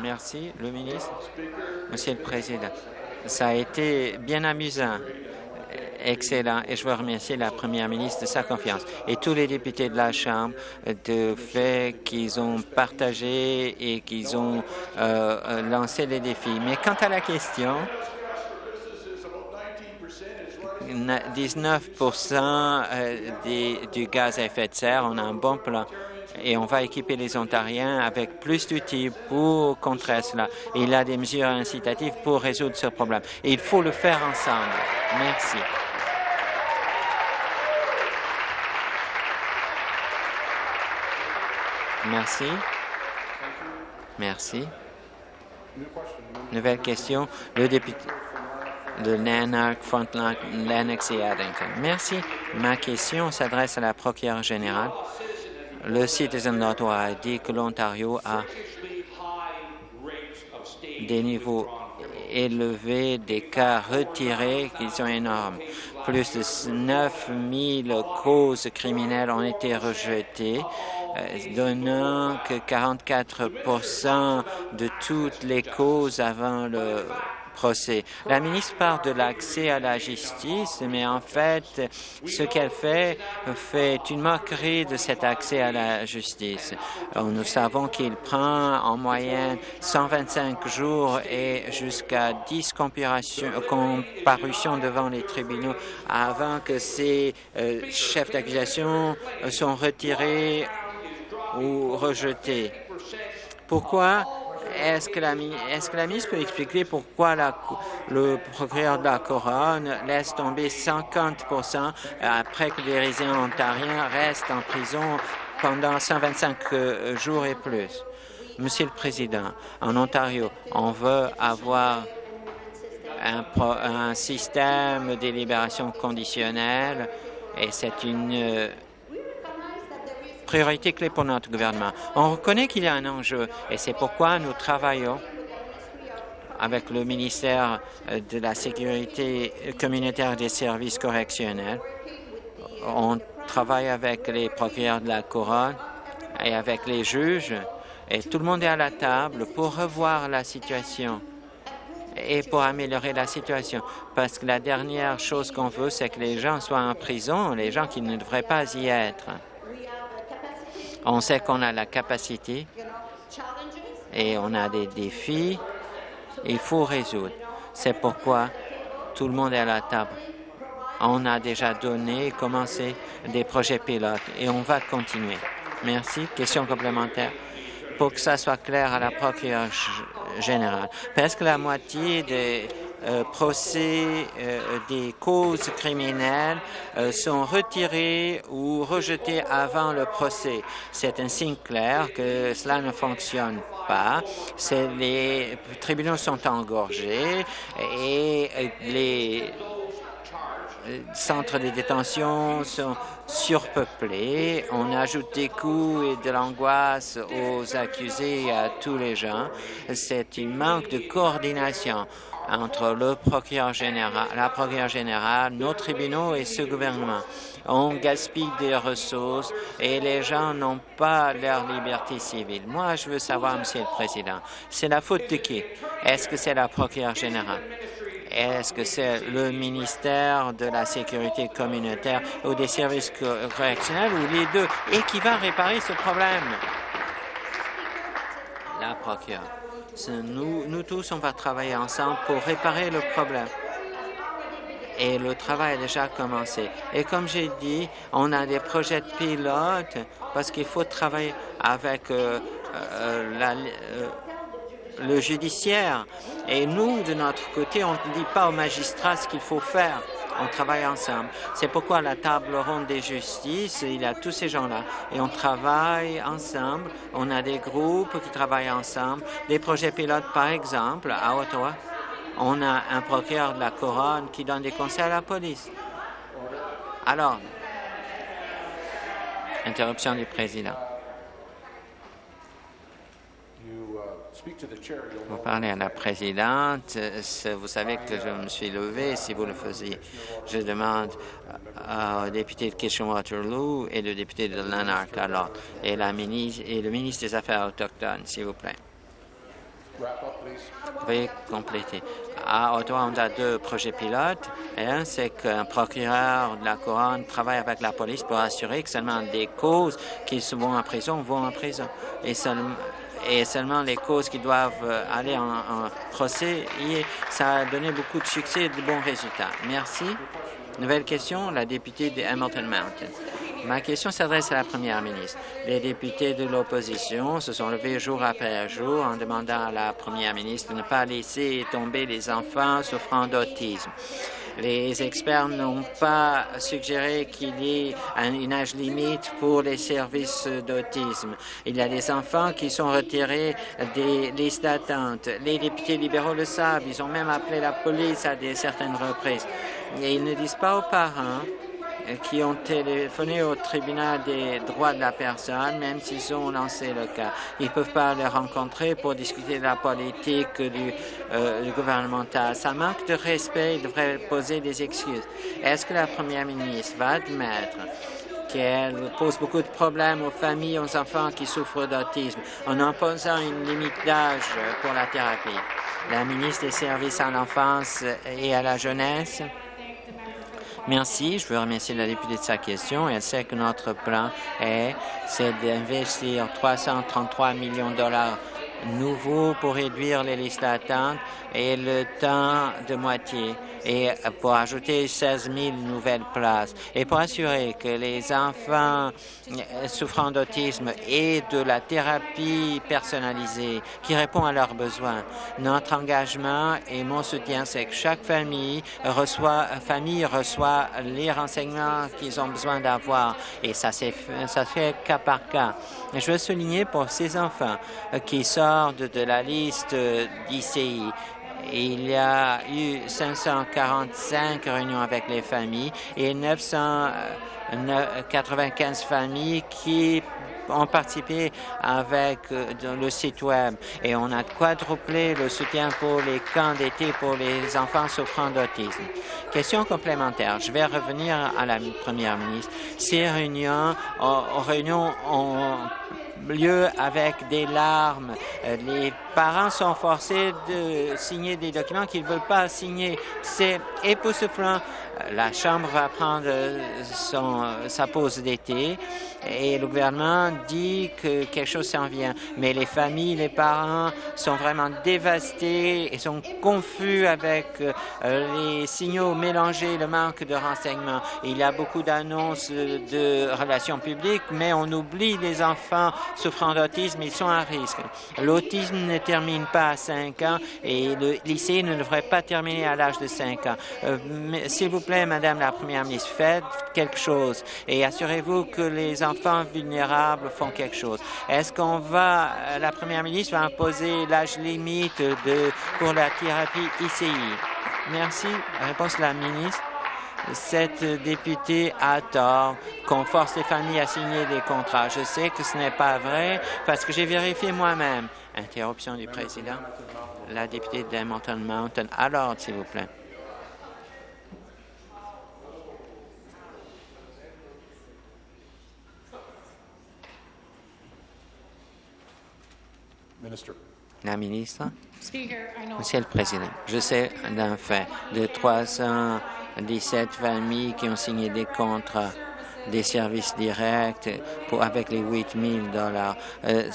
Merci, le ministre. Monsieur le Président, ça a été bien amusant, excellent, et je veux remercier la Première ministre de sa confiance et tous les députés de la Chambre de fait qu'ils ont partagé et qu'ils ont euh, lancé les défis. Mais quant à la question, 19 euh, du gaz à effet de serre, on a un bon plan et on va équiper les Ontariens avec plus d'outils pour contrer cela. il y a des mesures incitatives pour résoudre ce problème. Et il faut le faire ensemble. Merci. Merci. Merci. Nouvelle question. Le député de Lanark, Frontline, Lennox et Addington. Merci. Ma question s'adresse à la procureure générale. Le Citizen Notoire a dit que l'Ontario a des niveaux élevés des cas retirés qui sont énormes. Plus de 9 000 causes criminelles ont été rejetées, euh, donnant que 44% de toutes les causes avant le procès. La ministre parle de l'accès à la justice, mais en fait, ce qu'elle fait fait une moquerie de cet accès à la justice. Nous savons qu'il prend en moyenne 125 jours et jusqu'à 10 comparutions devant les tribunaux avant que ces euh, chefs d'accusation soient retirés ou rejetés. Pourquoi est-ce que, la, ministre peut expliquer pourquoi le procureur de la Couronne laisse tomber 50% après que les résidents ontariens restent en prison pendant 125 euh, jours et plus? Monsieur le Président, en Ontario, on veut avoir un, un système de libération conditionnelle et c'est une euh, priorité clé pour notre gouvernement. On reconnaît qu'il y a un enjeu et c'est pourquoi nous travaillons avec le ministère de la Sécurité communautaire des services correctionnels. On travaille avec les procureurs de la couronne et avec les juges et tout le monde est à la table pour revoir la situation et pour améliorer la situation. Parce que la dernière chose qu'on veut, c'est que les gens soient en prison, les gens qui ne devraient pas y être. On sait qu'on a la capacité et on a des défis. Il faut résoudre. C'est pourquoi tout le monde est à la table. On a déjà donné et commencé des projets pilotes et on va continuer. Merci. Question complémentaire. Pour que ça soit clair à la procureure générale, presque la moitié des procès euh, des causes criminelles euh, sont retirés ou rejetés avant le procès. C'est un signe clair que cela ne fonctionne pas. Les tribunaux sont engorgés et les centres de détention sont surpeuplés. On ajoute des coûts et de l'angoisse aux accusés et à tous les gens. C'est un manque de coordination entre le procureur général, la procureure générale, nos tribunaux et ce gouvernement. On gaspille des ressources et les gens n'ont pas leur liberté civile. Moi, je veux savoir, Monsieur le Président, c'est la faute de qui? Est-ce que c'est la procureure générale? Est-ce que c'est le ministère de la Sécurité communautaire ou des services correctionnels ou les deux? Et qui va réparer ce problème? La procureure. Nous, nous tous, on va travailler ensemble pour réparer le problème et le travail a déjà commencé. Et comme j'ai dit, on a des projets de pilote parce qu'il faut travailler avec euh, euh, la, euh, le judiciaire. Et nous, de notre côté, on ne dit pas aux magistrats ce qu'il faut faire. On travaille ensemble. C'est pourquoi la table ronde des justices, il y a tous ces gens-là. Et on travaille ensemble. On a des groupes qui travaillent ensemble. Des projets pilotes, par exemple, à Ottawa. On a un procureur de la couronne qui donne des conseils à la police. Alors, interruption du président. Vous parlez à la présidente. Vous savez que je me suis levé si vous le faisiez. Je demande au député de Kitchen-Waterloo et le député de Lanark alors, et, la ministre, et le ministre des Affaires autochtones, s'il vous plaît. Veuillez compléter. À Ottawa, on a deux projets pilotes. un, c'est qu'un procureur de la Couronne travaille avec la police pour assurer que seulement des causes qui vont en prison vont en prison. Et seulement, et seulement les causes qui doivent euh, aller en, procès. Ça a donné beaucoup de succès et de bons résultats. Merci. Nouvelle question, la députée de Hamilton Mountain. Ma question s'adresse à la première ministre. Les députés de l'opposition se sont levés jour après jour en demandant à la première ministre de ne pas laisser tomber les enfants souffrant d'autisme. Les experts n'ont pas suggéré qu'il y ait une âge limite pour les services d'autisme. Il y a des enfants qui sont retirés des listes d'attente. Les députés libéraux le savent. Ils ont même appelé la police à des certaines reprises. Et ils ne disent pas aux parents qui ont téléphoné au tribunal des droits de la personne, même s'ils ont lancé le cas. Ils ne peuvent pas les rencontrer pour discuter de la politique du, euh, gouvernemental. Ça manque de respect. Ils devraient poser des excuses. Est-ce que la première ministre va admettre qu'elle pose beaucoup de problèmes aux familles, aux enfants qui souffrent d'autisme en imposant une limite d'âge pour la thérapie? La ministre des Services à l'enfance et à la jeunesse? Merci. Je veux remercier la députée de sa question. Elle sait que notre plan est, c'est d'investir 333 millions de dollars nouveaux pour réduire les listes d'attente et le temps de moitié et pour ajouter 16 000 nouvelles places et pour assurer que les enfants souffrant d'autisme aient de la thérapie personnalisée qui répond à leurs besoins. Notre engagement et mon soutien, c'est que chaque famille reçoit, famille reçoit les renseignements qu'ils ont besoin d'avoir et ça, ça fait cas par cas. je veux souligner pour ces enfants qui sortent de la liste d'ICI il y a eu 545 réunions avec les familles et 995 familles qui ont participé avec le site Web et on a quadruplé le soutien pour les camps d'été pour les enfants souffrant d'autisme. Question complémentaire. Je vais revenir à la Première ministre. Ces réunions, réunions ont lieu avec des larmes. Les parents sont forcés de signer des documents qu'ils ne veulent pas signer. C'est époustouflant. La Chambre va prendre son, sa pause d'été et le gouvernement dit que quelque chose s'en vient. Mais les familles, les parents sont vraiment dévastés et sont confus avec euh, les signaux mélangés, le manque de renseignements. Il y a beaucoup d'annonces de relations publiques, mais on oublie les enfants souffrant d'autisme, ils sont à risque. L'autisme termine pas à 5 ans et le lycée ne devrait pas terminer à l'âge de 5 ans. Euh, S'il vous plaît, Madame la Première ministre, faites quelque chose et assurez-vous que les enfants vulnérables font quelque chose. Est-ce qu'on va, la Première ministre va imposer l'âge limite de, pour la thérapie ICI? Merci. Réponse de la ministre cette députée a tort qu'on force les familles à signer des contrats. Je sais que ce n'est pas vrai parce que j'ai vérifié moi-même. Interruption du président. La députée d'Edmonton Mountain. À l'ordre, s'il vous plaît. La ministre. Monsieur le Président, je sais d'un fait de 317 familles qui ont signé des contrats des services directs pour, avec les 8 000 dollars. Euh,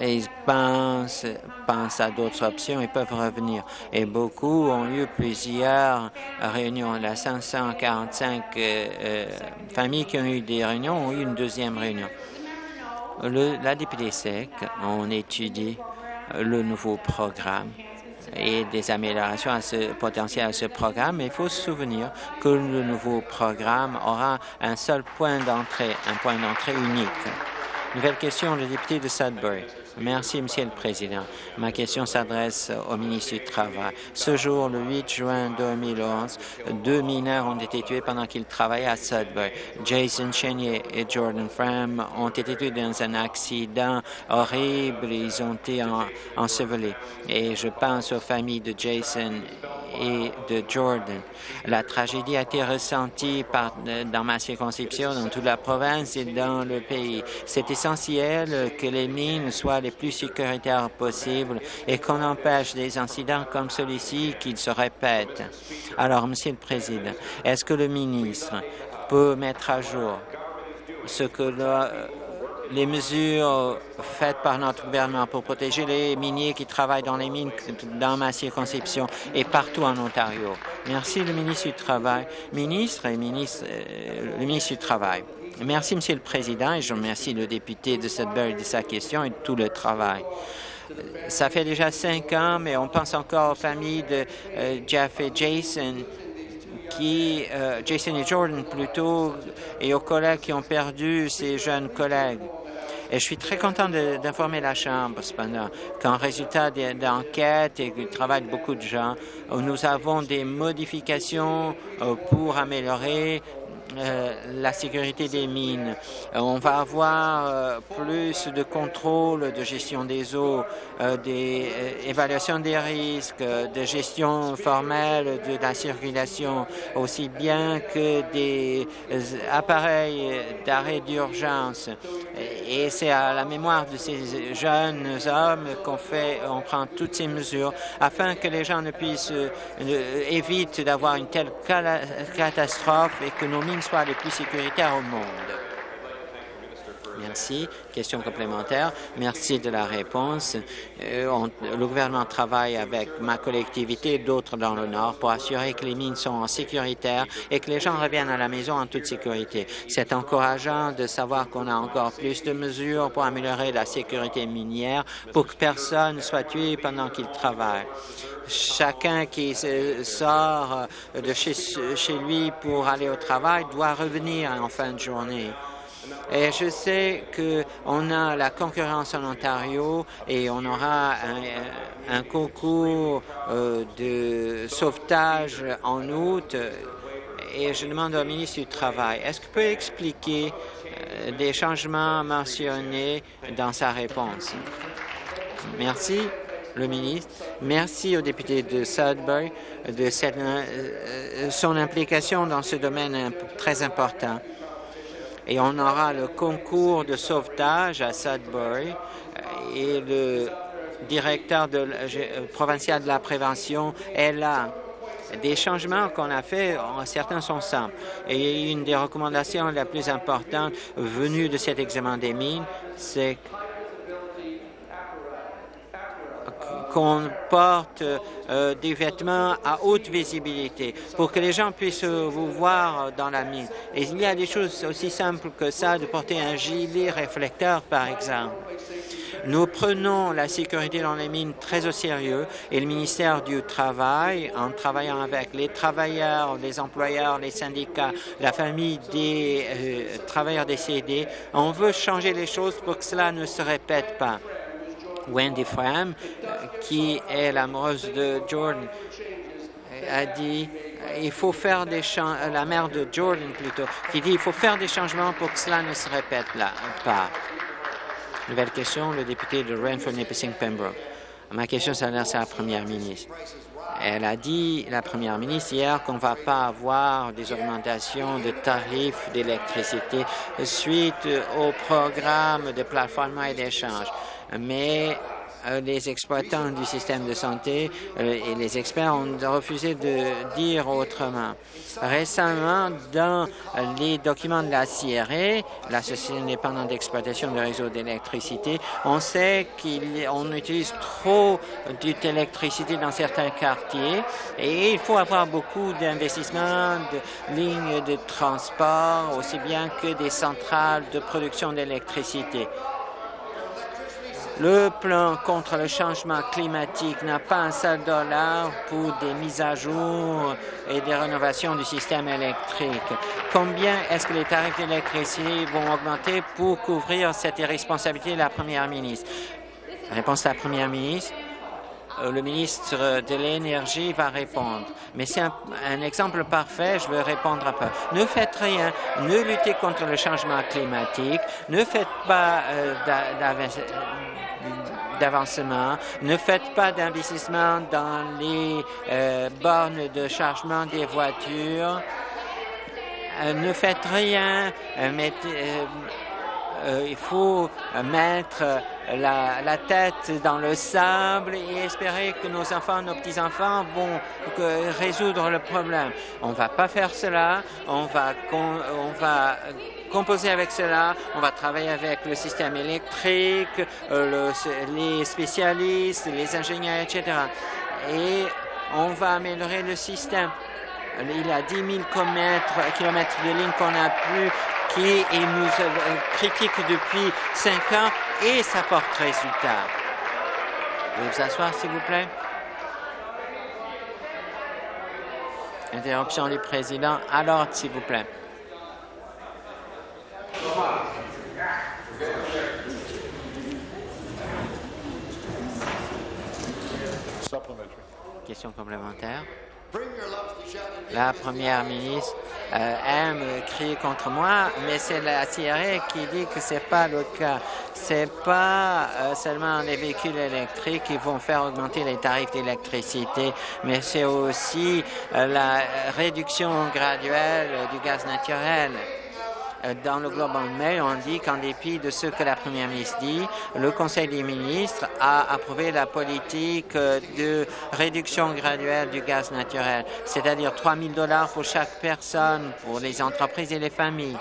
ils pensent, pensent à d'autres options, ils peuvent revenir. Et beaucoup ont eu plusieurs réunions. La 545 euh, euh, familles qui ont eu des réunions ont eu une deuxième réunion. La députée SEC, on étudie le nouveau programme et des améliorations à ce, potentielles à ce programme. Mais il faut se souvenir que le nouveau programme aura un seul point d'entrée, un point d'entrée unique. Nouvelle question, le député de Sudbury. Merci, Monsieur le Président. Ma question s'adresse au ministre du Travail. Ce jour, le 8 juin 2011, deux mineurs ont été tués pendant qu'ils travaillaient à Sudbury. Jason Chenier et Jordan Fram ont été tués dans un accident horrible. Ils ont été ensevelis. Et je pense aux familles de Jason et de Jordan. La tragédie a été ressentie par, dans ma circonscription, dans toute la province et dans le pays. C'est essentiel que les mines soient les plus sécuritaires possibles et qu'on empêche des incidents comme celui-ci qu'ils se répètent. Alors, Monsieur le Président, est-ce que le ministre peut mettre à jour ce que le, les mesures faites par notre gouvernement pour protéger les miniers qui travaillent dans les mines dans ma circonscription et partout en Ontario. Merci, le ministre du Travail. Ministre et ministre, euh, le ministre du Travail. Merci, Monsieur le Président, et je remercie le député de Sudbury de sa question et de tout le travail. Ça fait déjà cinq ans, mais on pense encore aux familles de euh, Jeff et Jason qui, euh, Jason et Jordan plutôt, et aux collègues qui ont perdu ces jeunes collègues. Et je suis très content d'informer la Chambre, cependant, qu'en résultat d'enquête et du travail de beaucoup de gens, nous avons des modifications euh, pour améliorer euh, la sécurité des mines. on va avoir euh, plus de contrôle de gestion des eaux, euh, des évaluations des risques, de gestion formelle de la circulation, aussi bien que des appareils d'arrêt d'urgence. Et c'est à la mémoire de ces jeunes hommes qu'on fait, on prend toutes ces mesures afin que les gens ne puissent éviter d'avoir une telle catastrophe et que nos mines soient les plus sécuritaires au monde. Merci. Question complémentaire. Merci de la réponse. Euh, le gouvernement travaille avec ma collectivité et d'autres dans le Nord pour assurer que les mines sont sécuritaires et que les gens reviennent à la maison en toute sécurité. C'est encourageant de savoir qu'on a encore plus de mesures pour améliorer la sécurité minière pour que personne ne soit tué pendant qu'il travaille chacun qui sort de chez, chez, lui pour aller au travail doit revenir en fin de journée. Et je sais qu'on a la concurrence en Ontario et on aura un, concours euh, de sauvetage en août et je demande au ministre du Travail, est-ce qu'il peut expliquer euh, des changements mentionnés dans sa réponse? Merci, le ministre. Merci au député de Sudbury de euh, son implication dans ce domaine très important. Et on aura le concours de sauvetage à Sudbury et le directeur de, provincial de la prévention est là des changements qu'on a faits, certains sont simples. Et une des recommandations les plus importantes venues de cet examen des mines, c'est qu'on porte euh, des vêtements à haute visibilité pour que les gens puissent vous voir dans la mine. Et il y a des choses aussi simples que ça, de porter un gilet réflecteur, par exemple. Nous prenons la sécurité dans les mines très au sérieux et le ministère du Travail, en travaillant avec les travailleurs, les employeurs, les syndicats, la famille des euh, travailleurs décédés, on veut changer les choses pour que cela ne se répète pas. Wendy Fram, euh, qui est l'amoureuse de Jordan, a dit il faut faire des la mère de Jordan plutôt, qui dit il faut faire des changements pour que cela ne se répète pas. Nouvelle question, le député de Renfrew, Nipissing, Pembroke. Ma question s'adresse à la première ministre. Elle a dit, la première ministre, hier qu'on ne va pas avoir des augmentations de tarifs d'électricité suite au programme de plateforme et d'échange. Mais euh, les exploitants du système de santé euh, et les experts ont refusé de dire autrement. Récemment, dans les documents de la CRE, la Société indépendante d'exploitation du réseau d'électricité, on sait qu'on utilise trop d'électricité dans certains quartiers et il faut avoir beaucoup d'investissements, de lignes de transport, aussi bien que des centrales de production d'électricité. Le plan contre le changement climatique n'a pas un seul dollar pour des mises à jour et des rénovations du système électrique. Combien est-ce que les tarifs d'électricité vont augmenter pour couvrir cette irresponsabilité de la première ministre? Réponse à la première ministre euh, le ministre de l'Énergie va répondre. Mais c'est un, exemple parfait, je veux répondre un peu. Ne faites rien, ne luttez contre le changement climatique, ne faites pas euh, d'avancement. Ne faites pas d'investissement dans les euh, bornes de chargement des voitures. Euh, ne faites rien. Euh, il faut mettre la, tête dans le sable et espérer que nos enfants, nos petits-enfants vont résoudre le problème. On ne va pas faire cela. On va, on va composer avec cela. On va travailler avec le système électrique, euh, les spécialistes, les ingénieurs, etc. Et on va améliorer le système. Il y a 10 000 kilomètres de lignes qu'on a plus qui nous euh, depuis cinq ans et ça porte résultat. Vous vous asseoir, s'il vous plaît. Interruption du président. Alors, s'il vous plaît. Question complémentaire. La première ministre euh, aime crier contre moi, mais c'est la CRE qui dit que c'est pas le cas. C'est pas euh, seulement les véhicules électriques qui vont faire augmenter les tarifs d'électricité, mais c'est aussi euh, la réduction graduelle du gaz naturel. Euh, dans le Global Mail, on dit qu'en dépit de ce que la première ministre dit, le Conseil des ministres a approuvé la politique euh, de réduction graduelle du gaz naturel, c'est-à-dire 3 000 dollars pour chaque personne, pour les entreprises et les familles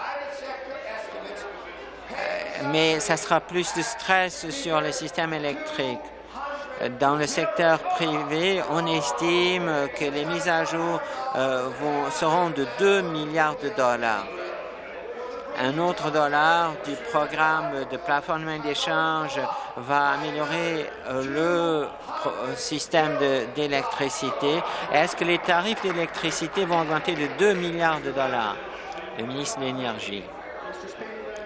euh, mais ça sera plus de stress sur le système électrique. Dans le secteur privé, on estime que les mises à jour seront de 2 milliards de dollars un autre dollar du programme de plafonnement d'échange va améliorer euh, le euh, système d'électricité. Est-ce que les tarifs d'électricité vont augmenter de 2 milliards de dollars? Le ministre de l'Énergie.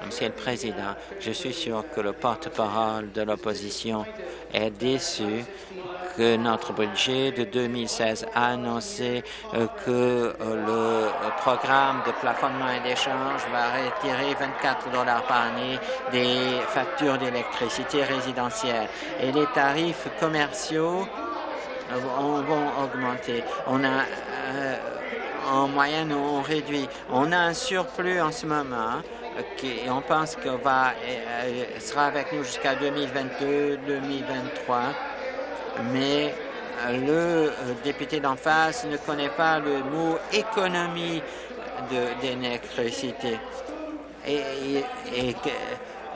Monsieur le Président, je suis sûr que le porte-parole de l'opposition est déçu que notre budget de 2016 a annoncé euh, que le programme de plafonnement et d'échange va retirer 24 dollars par année des factures d'électricité résidentielle et les tarifs commerciaux vont augmenter. On a en moyenne, on réduit. On a un surplus en ce moment et on pense qu'il va euh, sera avec nous jusqu'à 2022, 2023, mais euh, le euh, député d'en face ne connaît pas le mot économie d'électricité. Et, et,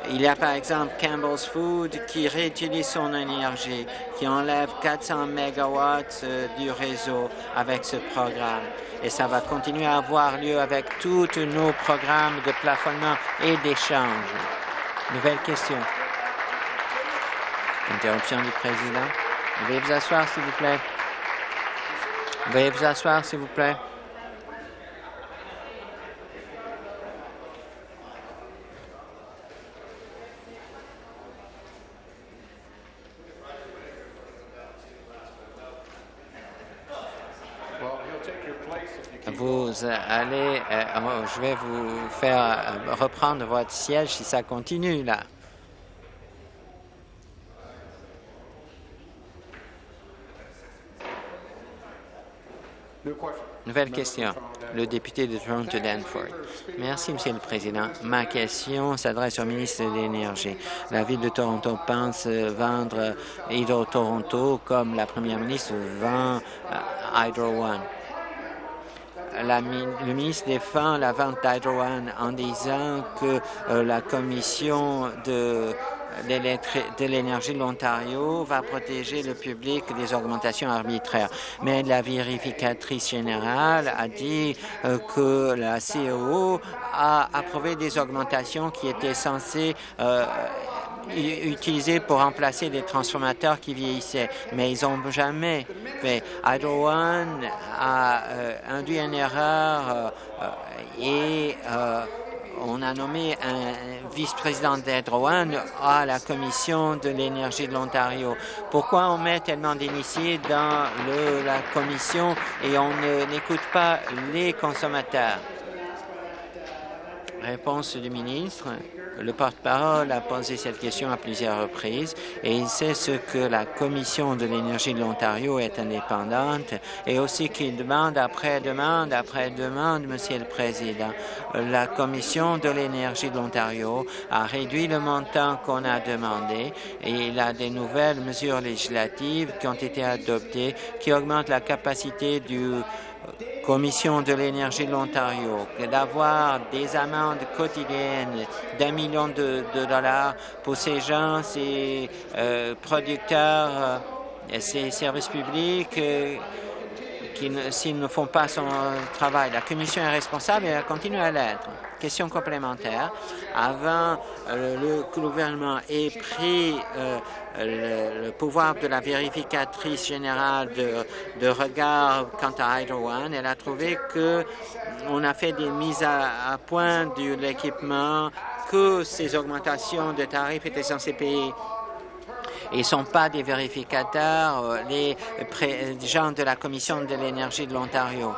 il y a par exemple Campbell's Food qui réutilise son énergie, qui enlève 400 mégawatts du réseau avec ce programme et ça va continuer à avoir lieu avec tous nos programmes de plafonnement et d'échange. Nouvelle question. Interruption du président. Veuillez vous asseoir, s'il vous plaît. Veuillez vous asseoir, s'il vous plaît. vous allez, euh, je vais vous faire euh, reprendre votre siège si ça continue là. Nouvelle question. Le député de Toronto-Danford. Merci, Monsieur le Président. Ma question s'adresse au ministre de l'Énergie. La Ville de Toronto pense vendre Hydro Toronto comme la première ministre vend euh, Hydro One le ministre défend la vente d'Hydro en disant que euh, la commission de de l'énergie de l'Ontario va protéger le public des augmentations arbitraires. Mais la vérificatrice générale a dit euh, que la CEO a approuvé des augmentations qui étaient censées euh, utilisés pour remplacer des transformateurs qui vieillissaient, mais ils n'ont jamais fait. Hydro One a euh, induit une erreur euh, et on a nommé un vice-président One à la Commission de l'énergie de l'Ontario. Pourquoi on met tellement d'initiés dans la commission et on n'écoute pas les consommateurs? Réponse du ministre. Le porte-parole a posé cette question à plusieurs reprises et il sait ce que la Commission de l'énergie de l'Ontario est indépendante et aussi qu'il demande après demande après demande, Monsieur le Président. La Commission de l'énergie de l'Ontario a réduit le montant qu'on a demandé et il a des nouvelles mesures législatives qui ont été adoptées qui augmentent la capacité du Commission de l'énergie de l'Ontario, d'avoir des amendes quotidiennes d'un million de, dollars pour ces gens, ces euh, producteurs, euh, ces services publics, euh, s'ils ne font pas son travail. La Commission est responsable et elle continue à l'être. Question complémentaire. Avant euh, le, le gouvernement ait pris euh, le, pouvoir de la vérificatrice générale de, regard quant à Hydro One, elle a trouvé que on a fait des mises à, point de l'équipement, que ces augmentations de tarifs étaient censées payer ils ne sont pas des vérificateurs, euh, les gens de la Commission de l'énergie de l'Ontario.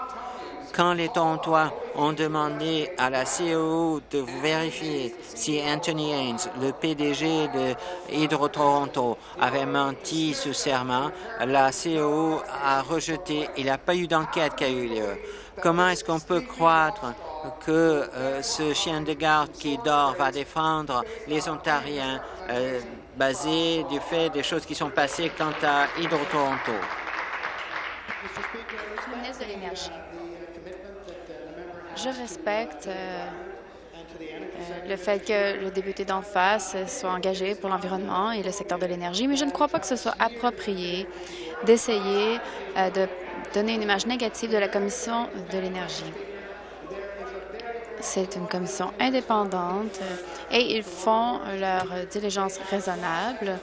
Quand les Torontois ont demandé à la CEO de vérifier si Anthony Haynes, le PDG de Hydro-Toronto, avait menti sous serment, la CEO a rejeté. Il n'y a pas eu d'enquête qui a eu lieu. Comment est-ce qu'on peut croire que euh, ce chien de garde qui dort va défendre les Ontariens euh, basé du fait des choses qui sont passées quant à Hydro-Toronto. Je respecte euh, euh, le fait que le député d'en face soit engagé pour l'environnement et le secteur de l'énergie, mais je ne crois pas que ce soit approprié d'essayer euh, de donner une image négative de la Commission de l'énergie. C'est une commission indépendante et ils font leur diligence raisonnable.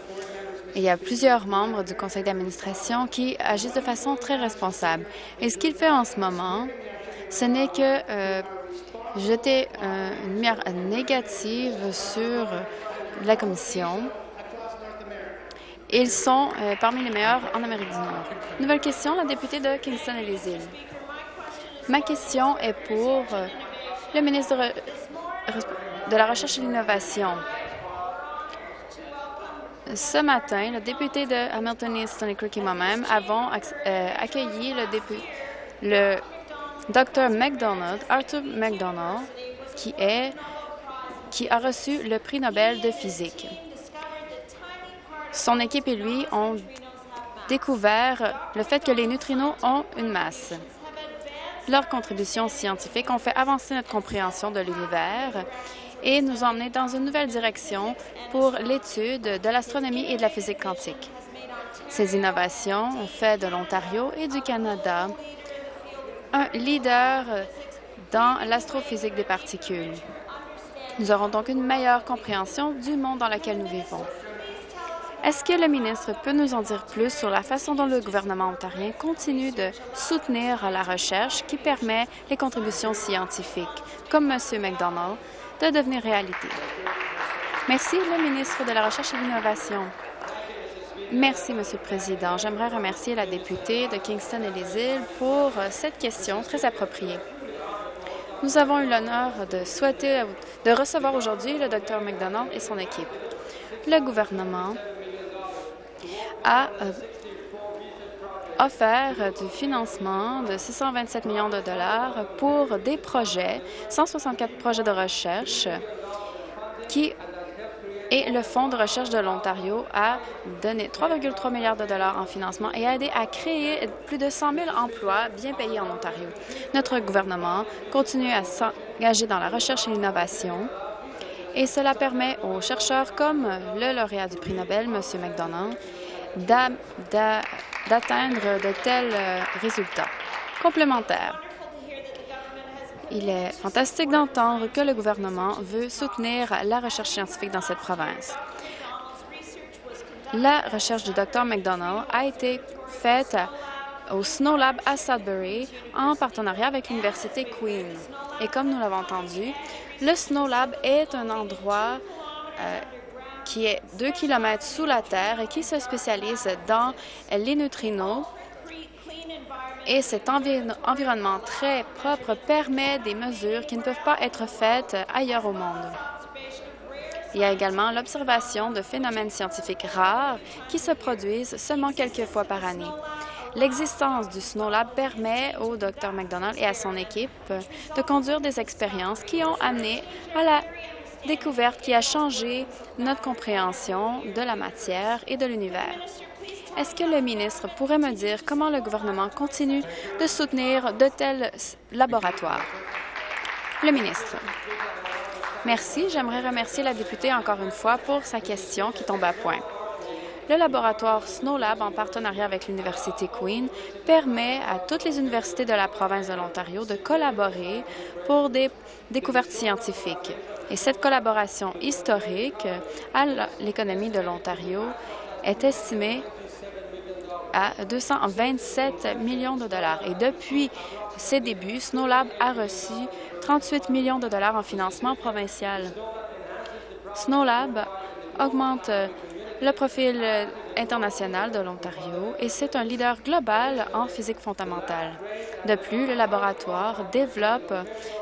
Il y a plusieurs membres du conseil d'administration qui agissent de façon très responsable. Et ce qu'il fait en ce moment, ce n'est que euh, jeter une lumière négative sur la commission Ils sont euh, parmi les meilleurs en Amérique du Nord. Nouvelle question, la députée de Kingston et les îles. Ma question est pour euh, le ministre de, la Recherche et de l'Innovation. Ce matin, le député de Hamilton East, Tony Crook et moi-même avons euh, accueilli le, le Dr McDonald, Arthur McDonald, qui, est, qui a reçu le prix Nobel de physique. Son équipe et lui ont découvert le fait que les neutrinos ont une masse. Leurs contributions scientifiques ont fait avancer notre compréhension de l'univers et nous emmener dans une nouvelle direction pour l'étude de l'astronomie et de la physique quantique. Ces innovations ont fait de l'Ontario et du Canada un leader dans l'astrophysique des particules. Nous aurons donc une meilleure compréhension du monde dans lequel nous vivons. Est-ce que le ministre peut nous en dire plus sur la façon dont le gouvernement ontarien continue de soutenir la recherche qui permet les contributions scientifiques, comme M. McDonald, de devenir réalité? Merci, le ministre de la Recherche et de l'Innovation. Merci, Monsieur le Président. J'aimerais remercier la députée de Kingston et les îles pour cette question très appropriée. Nous avons eu l'honneur de souhaiter de recevoir aujourd'hui le Dr McDonald et son équipe. Le gouvernement a euh, offert du financement de 627 millions de dollars pour des projets, 164 projets de recherche qui et le Fonds de recherche de l'Ontario a donné 3,3 milliards de dollars en financement et a aidé à créer plus de 100 000 emplois bien payés en Ontario. Notre gouvernement continue à s'engager dans la recherche et l'innovation et cela permet aux chercheurs comme le lauréat du prix Nobel, M. McDonald, d'atteindre de tels euh, résultats. Complémentaires. Il est fantastique d'entendre que le gouvernement veut soutenir la recherche scientifique dans cette province. La recherche du Dr McDonald a été faite au Snow Lab à Sudbury en partenariat avec l'Université Queen. Et comme nous l'avons entendu, le Snow Lab est un endroit euh, qui est deux kilomètres sous la Terre et qui se spécialise dans les neutrinos et cet environnement très propre permet des mesures qui ne peuvent pas être faites ailleurs au monde. Il y a également l'observation de phénomènes scientifiques rares qui se produisent seulement quelques fois par année. L'existence du Snow Lab permet au Dr McDonald et à son équipe de conduire des expériences qui ont amené à la découverte qui a changé notre compréhension de la matière et de l'univers. Est-ce que le ministre pourrait me dire comment le gouvernement continue de soutenir de tels laboratoires? Le ministre. Merci. J'aimerais remercier la députée encore une fois pour sa question qui tombe à point. Le laboratoire SnowLab, en partenariat avec l'Université Queen, permet à toutes les universités de la province de l'Ontario de collaborer pour des découvertes scientifiques. Et cette collaboration historique à l'économie de l'Ontario est estimée à 227 millions de dollars. Et depuis ses débuts, SnowLab a reçu 38 millions de dollars en financement provincial. SnowLab augmente le profil international de l'Ontario et c'est un leader global en physique fondamentale. De plus, le laboratoire développe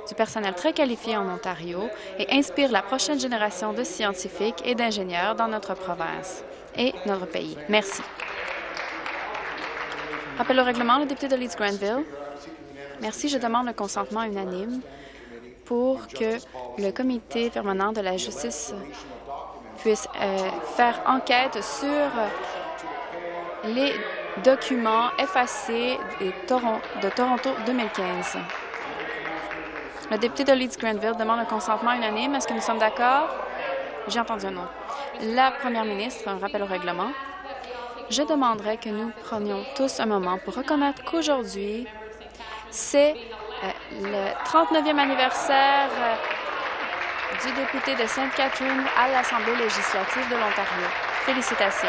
du personnel très qualifié en Ontario et inspire la prochaine génération de scientifiques et d'ingénieurs dans notre province et notre pays. Merci. Rappel au règlement, le député de Leeds-Granville. Merci. Je demande le consentement unanime pour que le comité permanent de la justice puisse euh, faire enquête sur les documents effacés de, Toronto 2015. Le député de Leeds-Granville demande le consentement unanime. Est-ce que nous sommes d'accord? J'ai entendu un nom. La première ministre, un rappel au règlement je demanderais que nous prenions tous un moment pour reconnaître qu'aujourd'hui, c'est euh, le 39e anniversaire euh, du député de Sainte-Catherine à l'Assemblée législative de l'Ontario. Félicitations.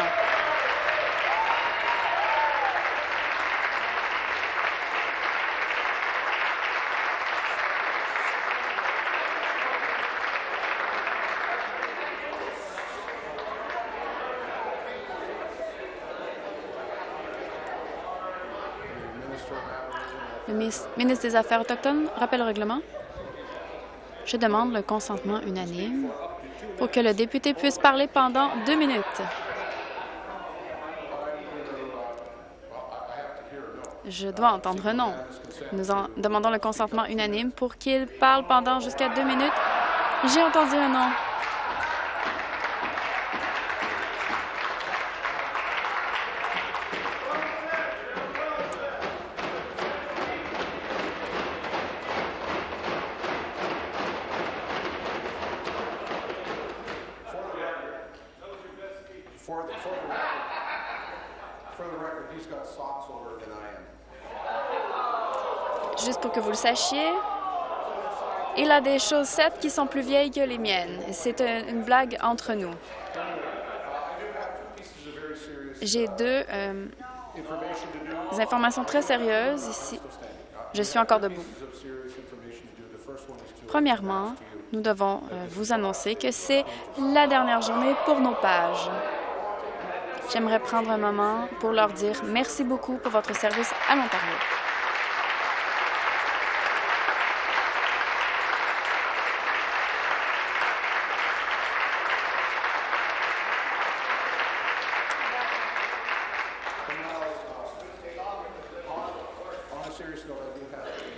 Le ministre des Affaires autochtones rappelle le règlement. Je demande le consentement unanime pour que le député puisse parler pendant deux minutes. Je dois entendre non. Nous en demandons le consentement unanime pour qu'il parle pendant jusqu'à deux minutes. J'ai entendu un non. Que vous le sachiez, il a des chaussettes qui sont plus vieilles que les miennes. C'est une blague entre nous. J'ai deux euh, informations très sérieuses ici. Je suis encore debout. Premièrement, nous devons euh, vous annoncer que c'est la dernière journée pour nos pages. J'aimerais prendre un moment pour leur dire merci beaucoup pour votre service à l'Ontario.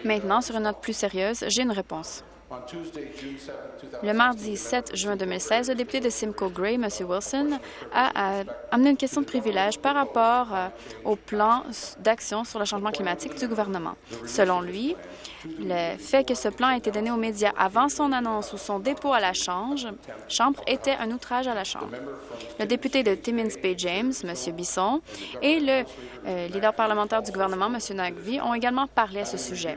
Maintenant, sur une note plus sérieuse, j'ai une réponse. Le mardi 7 juin 2016, le député de Simcoe Gray, M. Wilson, a, amené une question de privilège par rapport euh, au plan d'action sur le changement climatique du gouvernement. Selon lui, le fait que ce plan ait été donné aux médias avant son annonce ou son dépôt à la Chambre, chambre était un outrage à la Chambre. Le député de Timmins Bay James, M. Bisson, et le euh, leader parlementaire du gouvernement, M. Nagvi, ont également parlé à ce sujet.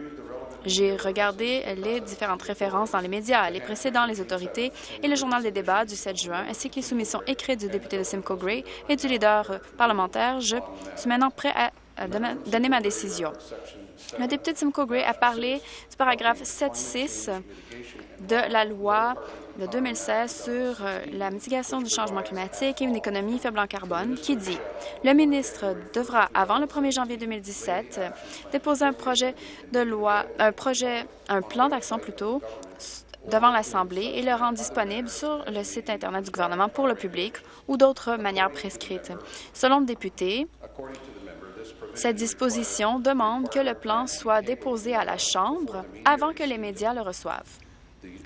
J'ai regardé les différentes références dans les médias, les précédents, les autorités et le journal des débats du 7 juin, ainsi que les soumissions écrites du député de Simcoe Gray et du leader parlementaire. Je suis maintenant prêt à donner ma décision. Le député de Simcoe Gray a parlé du paragraphe 7.6 de la loi de 2016 sur euh, la mitigation du changement climatique et une économie faible en carbone qui dit le ministre devra, avant le 1er janvier 2017, déposer un projet de loi, un projet, un plan d'action plutôt, devant l'Assemblée et le rendre disponible sur le site Internet du gouvernement pour le public ou d'autres manières prescrites. Selon le député, cette disposition demande que le plan soit déposé à la Chambre avant que les médias le reçoivent.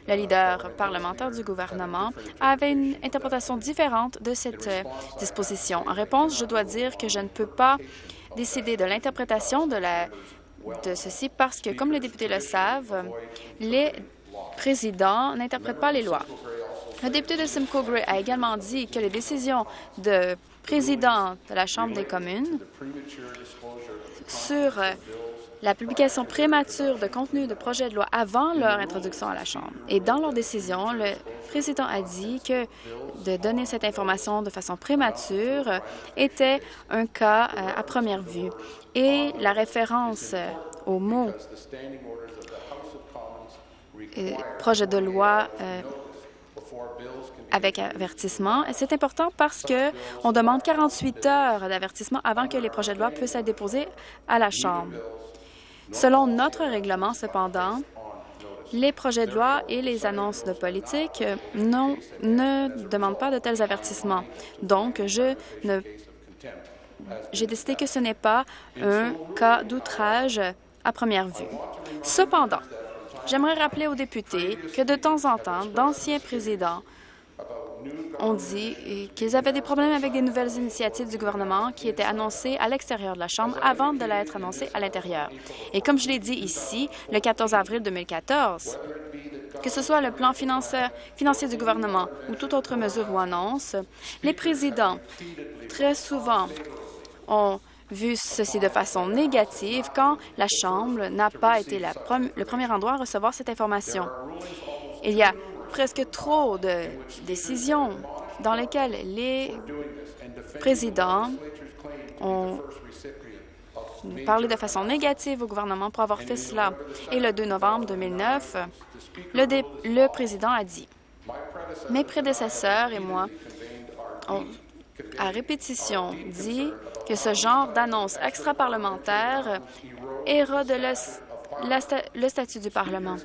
Le leader parlementaire du gouvernement avait une interprétation différente de cette euh, disposition. En réponse, je dois dire que je ne peux pas décider de l'interprétation de, ceci parce que, comme les députés le savent, les présidents n'interprètent pas les lois. Le député de Simcoe Gray a également dit que les décisions de président de la Chambre des communes sur euh, la publication prémature de contenu de projets de loi avant leur introduction à la Chambre. Et dans leur décision, le président a dit que de donner cette information de façon prémature était un cas euh, à première vue. Et la référence euh, au mot euh, projet de loi avec avertissement. C'est important parce que on demande 48 heures d'avertissement avant que les projets de loi puissent être déposés à la Chambre. Selon notre règlement, cependant, les projets de loi et les annonces de politique non, ne demandent pas de tels avertissements. Donc, je ne j'ai décidé que ce n'est pas un cas d'outrage à première vue. Cependant, j'aimerais rappeler aux députés que de temps en temps, d'anciens présidents ont dit qu'ils avaient des problèmes avec des nouvelles initiatives du gouvernement qui étaient annoncées à l'extérieur de la Chambre avant de l'être annoncées à l'intérieur. Et comme je l'ai dit ici, le 14 avril 2014, que ce soit le plan financier, financier du gouvernement ou toute autre mesure ou annonce, les présidents, très souvent, ont vu ceci de façon négative quand la Chambre n'a pas été le premier endroit à recevoir cette information. Il y a presque trop de décisions dans lesquelles les présidents ont parlé de façon négative au gouvernement pour avoir fait cela. Et le 2 novembre 2009, le, le président a dit mes prédécesseurs et moi ont à répétition dit que ce genre d'annonce extra-parlementaire érode le statut du Parlement.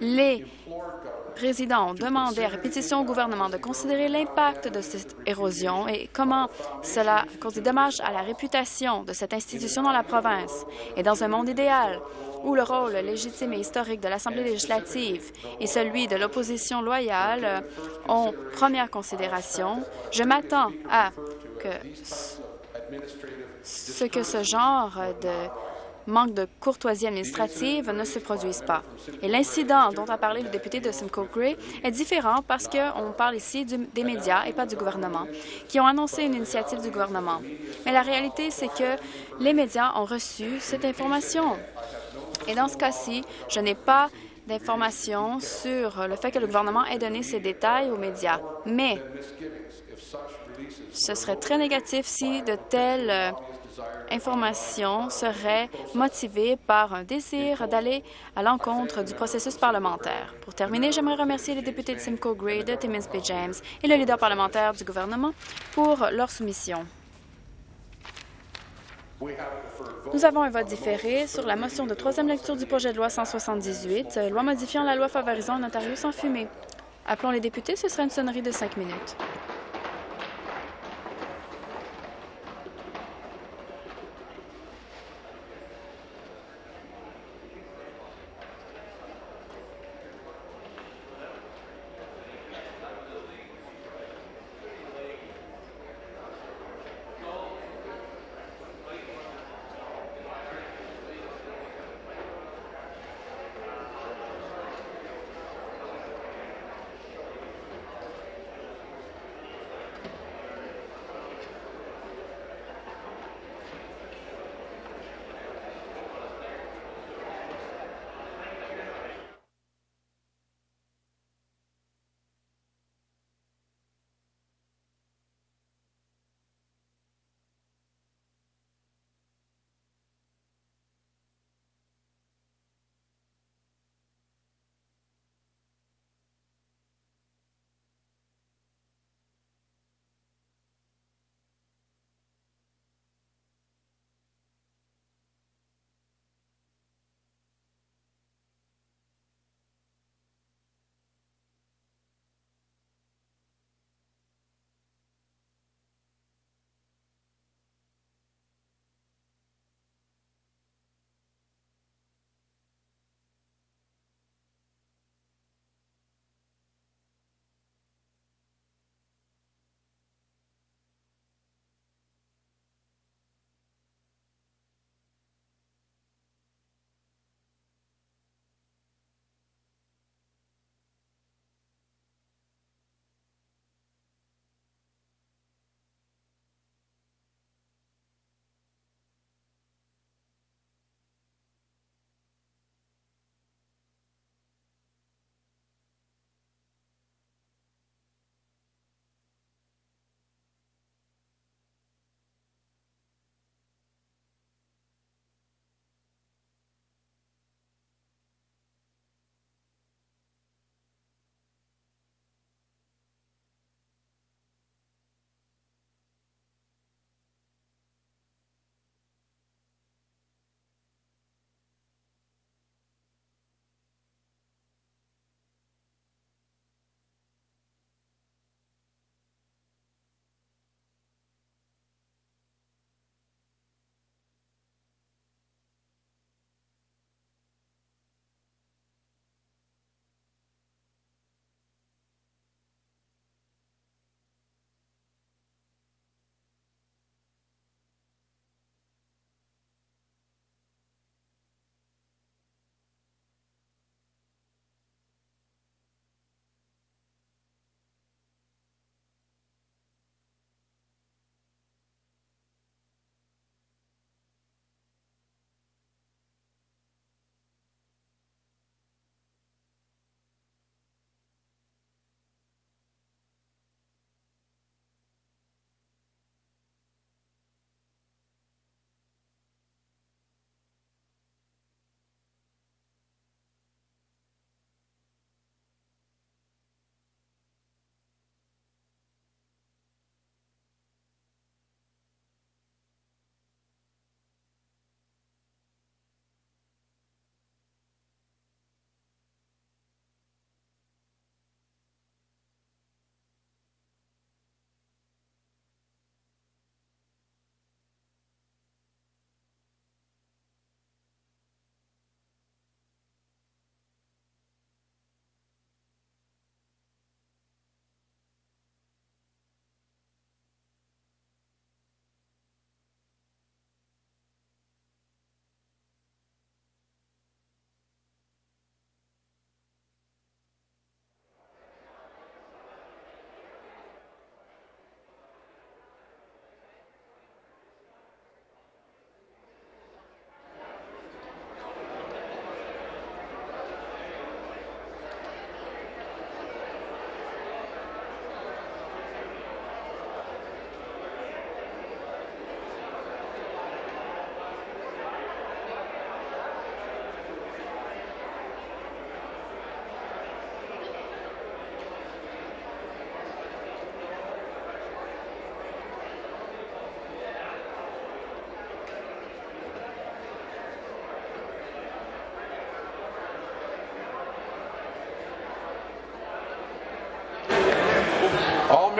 Les résidents ont demandé à répétition au gouvernement de considérer l'impact de cette érosion et comment cela cause des dommages à la réputation de cette institution dans la province. Et dans un monde idéal, où le rôle légitime et historique de l'Assemblée législative et celui de l'opposition loyale ont première considération, je m'attends à que ce que ce genre de manque de courtoisie administrative ne se produise pas. Et l'incident dont a parlé le député de Simcoe Gray est différent parce qu'on parle ici des médias et pas du gouvernement, qui ont annoncé une initiative du gouvernement. Mais la réalité, c'est que les médias ont reçu cette information. Et dans ce cas-ci, je n'ai pas d'informations sur le fait que le gouvernement ait donné ces détails aux médias. Mais ce serait très négatif si de telles euh, information serait motivée par un désir d'aller à l'encontre du processus parlementaire. Pour terminer, j'aimerais remercier les députés de Simcoe Gray, de Timmins. James et le leader parlementaire du gouvernement pour leur soumission. Nous avons un vote différé sur la motion de troisième lecture du projet de loi 178, loi modifiant la loi favorisant un Ontario sans fumée. Appelons les députés, ce sera une sonnerie de cinq minutes.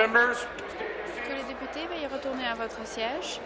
Que les députés veuillent retourner à votre siège?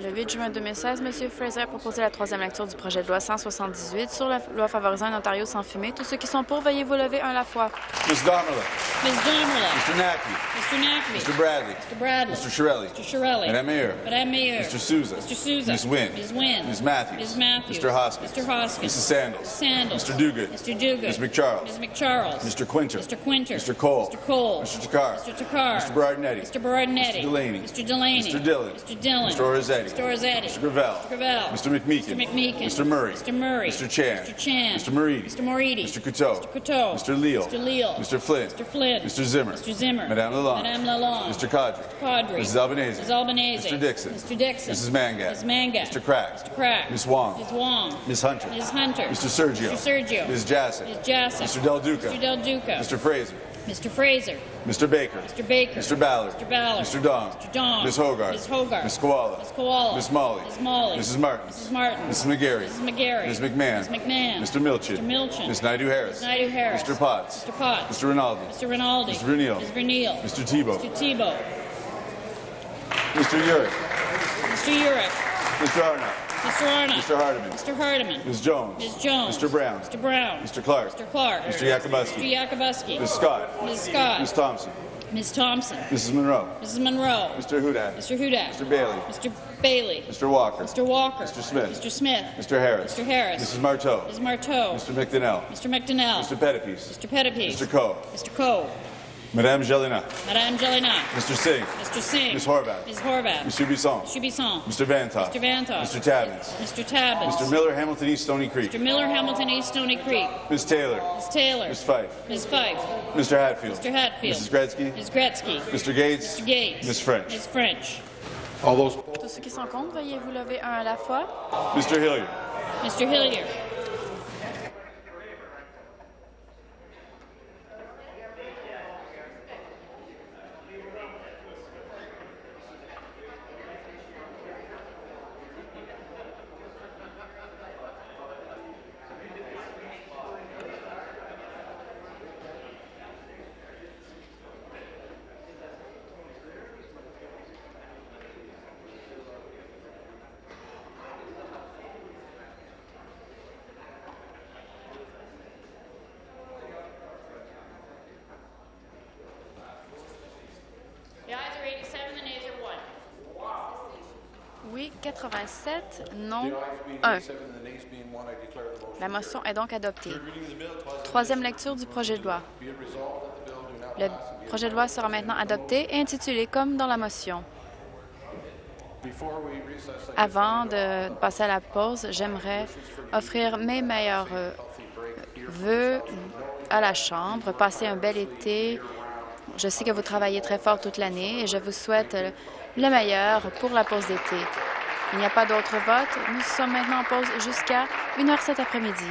Le 8 juin 2016, M. Fraser a proposé la troisième lecture du projet de loi 178 sur la loi favorisant un Ontario sans fumée. Tous ceux qui sont pour, veuillez vous lever un à la fois. Ms. Donnelly. Ms. Donnelly. Mr. Nackey. Mr. Nackley. Mr. Bradley. Mr. Bradley. Mr. Shirelli. Mr. Shirelli. Madame Mayor. Madame Mayor. Mr. Souza. Mr. Souza. Ms. Wynne. Ms. Wynne. Ms. Matthews. Ms. Matthews. Mr. Hoskins. Mr. Hoskins. Mrs. Sandals. Sandals. Mr. Duguid. Mr. Duguid. Ms. McCharles. Ms. McCharles. Mr. Quinter. Mr. Quinter. Mr. Cole. Mr. Cole. Mr. Takar. Mr. Takar. Mr. Berardinetti. Mr. Berardinetti. Mr. Delaney. Mr. Delaney. Mr. Dillon. Mr. Dillon. Mr. Orzetti. Mr. Orzetti. Mr. Gravel. Mr. Gravel. Mr. McMeekin. Mr. McMeekin. Mr. Murray. Mr. Murray. Mr. Chan. Mr. Chan. Mr. Moridi. Mr. Moridi. Mr. Couteau. Mr. Couteau. Mr. Leal. Mr. Leal. Mr. Flynn. Mr. Flynn. Mr. Zimmer. Mr. Zimmer. Madame Lalonde. Madame Lalonde. Mr. Cadre. Cadre. Mrs. Albanese. Mrs. Albanese. Mr. Dixon. Mr. Dixon. Mrs. Mangat. Ms. Mangat. Mr. Crack. Mr. Crack. Ms. Wong. Ms. Wong. Ms. Hunter. Ms. Hunter. Mr. Sergio. Mr. Sergio. Ms. Jassy. Ms. Jassy. Mr. Del Duca. Mr. Del Duca. Mr. Fraser. Mr. Fraser. Mr. Baker. Mr. Baker. Mr. Ballard. Mr. Ballard. Mr. Dong. Mr. Dong. Ms. Hogarth. Ms. Hogarth. Ms. Koala. Ms. Koala. Ms. Molly. Ms. Molly. Mrs. Martin. Mrs. Martin. Mrs. McGarry. Mrs. McGarry. Ms. McMahon. Ms. McMahon. Mr. Milchin. Mr. Milchin. Ms. Naidu Harris. Ms. Naidu Harris. Mr. Potts. Mr. Potts. Mr. Rinaldi. Mr. Rinaldi. Mr. Verneal. Ms. Verneal. Mr. Tebow. Mr. Tebow. Mr. Urick. Mr. Urick. Mr. Arnott. Mr. Arnott. Mr. Hardiman. Mr. Hardiman. Ms. Jones. Ms. Jones. Mr. Brown. Mr. Brown. Mr. Clark. Mr. Clark. Mr. Mr. Yakubuski. Yakubuski. Ms. Scott. Ms. Scott. Ms. Thompson. Ms. Thompson. Mrs. Monroe. Mrs. Monroe. Mr. Hudak. Mr. Hudak. Mr. Bailey. Mr. Bailey. Mr. Walker. Mr. Walker. Mr. Smith. Mr. Smith. Mr. Harris. Mr. Harris. Mrs. Marteau. Ms. Marteau. Mr. McDonnell. Mr. McDonnell. Mr. Pettipies. Mr. Pettipies. Mr. Coe. Mr. Coe. Madame Jelena. Madame Jelena. Mr. Singh. Mr. Singh. Ms. Horvath. Ms. Horvath. Monsieur Bisson. Mr. Bisson. Mr. Vantoff. Mr. Vantoff. Mr. Tabbins. Mr. Tabbins. Mr. Miller, Hamilton East, Stony Creek. Mr. Miller, Hamilton East, Stony Creek. Ms. Taylor. Ms. Taylor. Ms. Fife. Ms. Fife. Mr. Hatfield. Mr. Hatfield. Mrs. Gretzky. Ms. Gretzky. Mr. Gates. Mr. Gates. Ms. French. Ms. French. All those. Tous ceux qui sont contre, veuillez vous lever un à la fois. Mr. Hilliard. Mr. Hilliard. 87, non, 1. La motion est donc adoptée. Troisième lecture du projet de loi. Le projet de loi sera maintenant adopté et intitulé comme dans la motion. Avant de passer à la pause, j'aimerais offrir mes meilleurs euh, vœux à la Chambre. Passez un bel été. Je sais que vous travaillez très fort toute l'année et je vous souhaite le meilleur pour la pause d'été. Il n'y a pas d'autres votes. Nous sommes maintenant en pause jusqu'à 1 heure cet après-midi.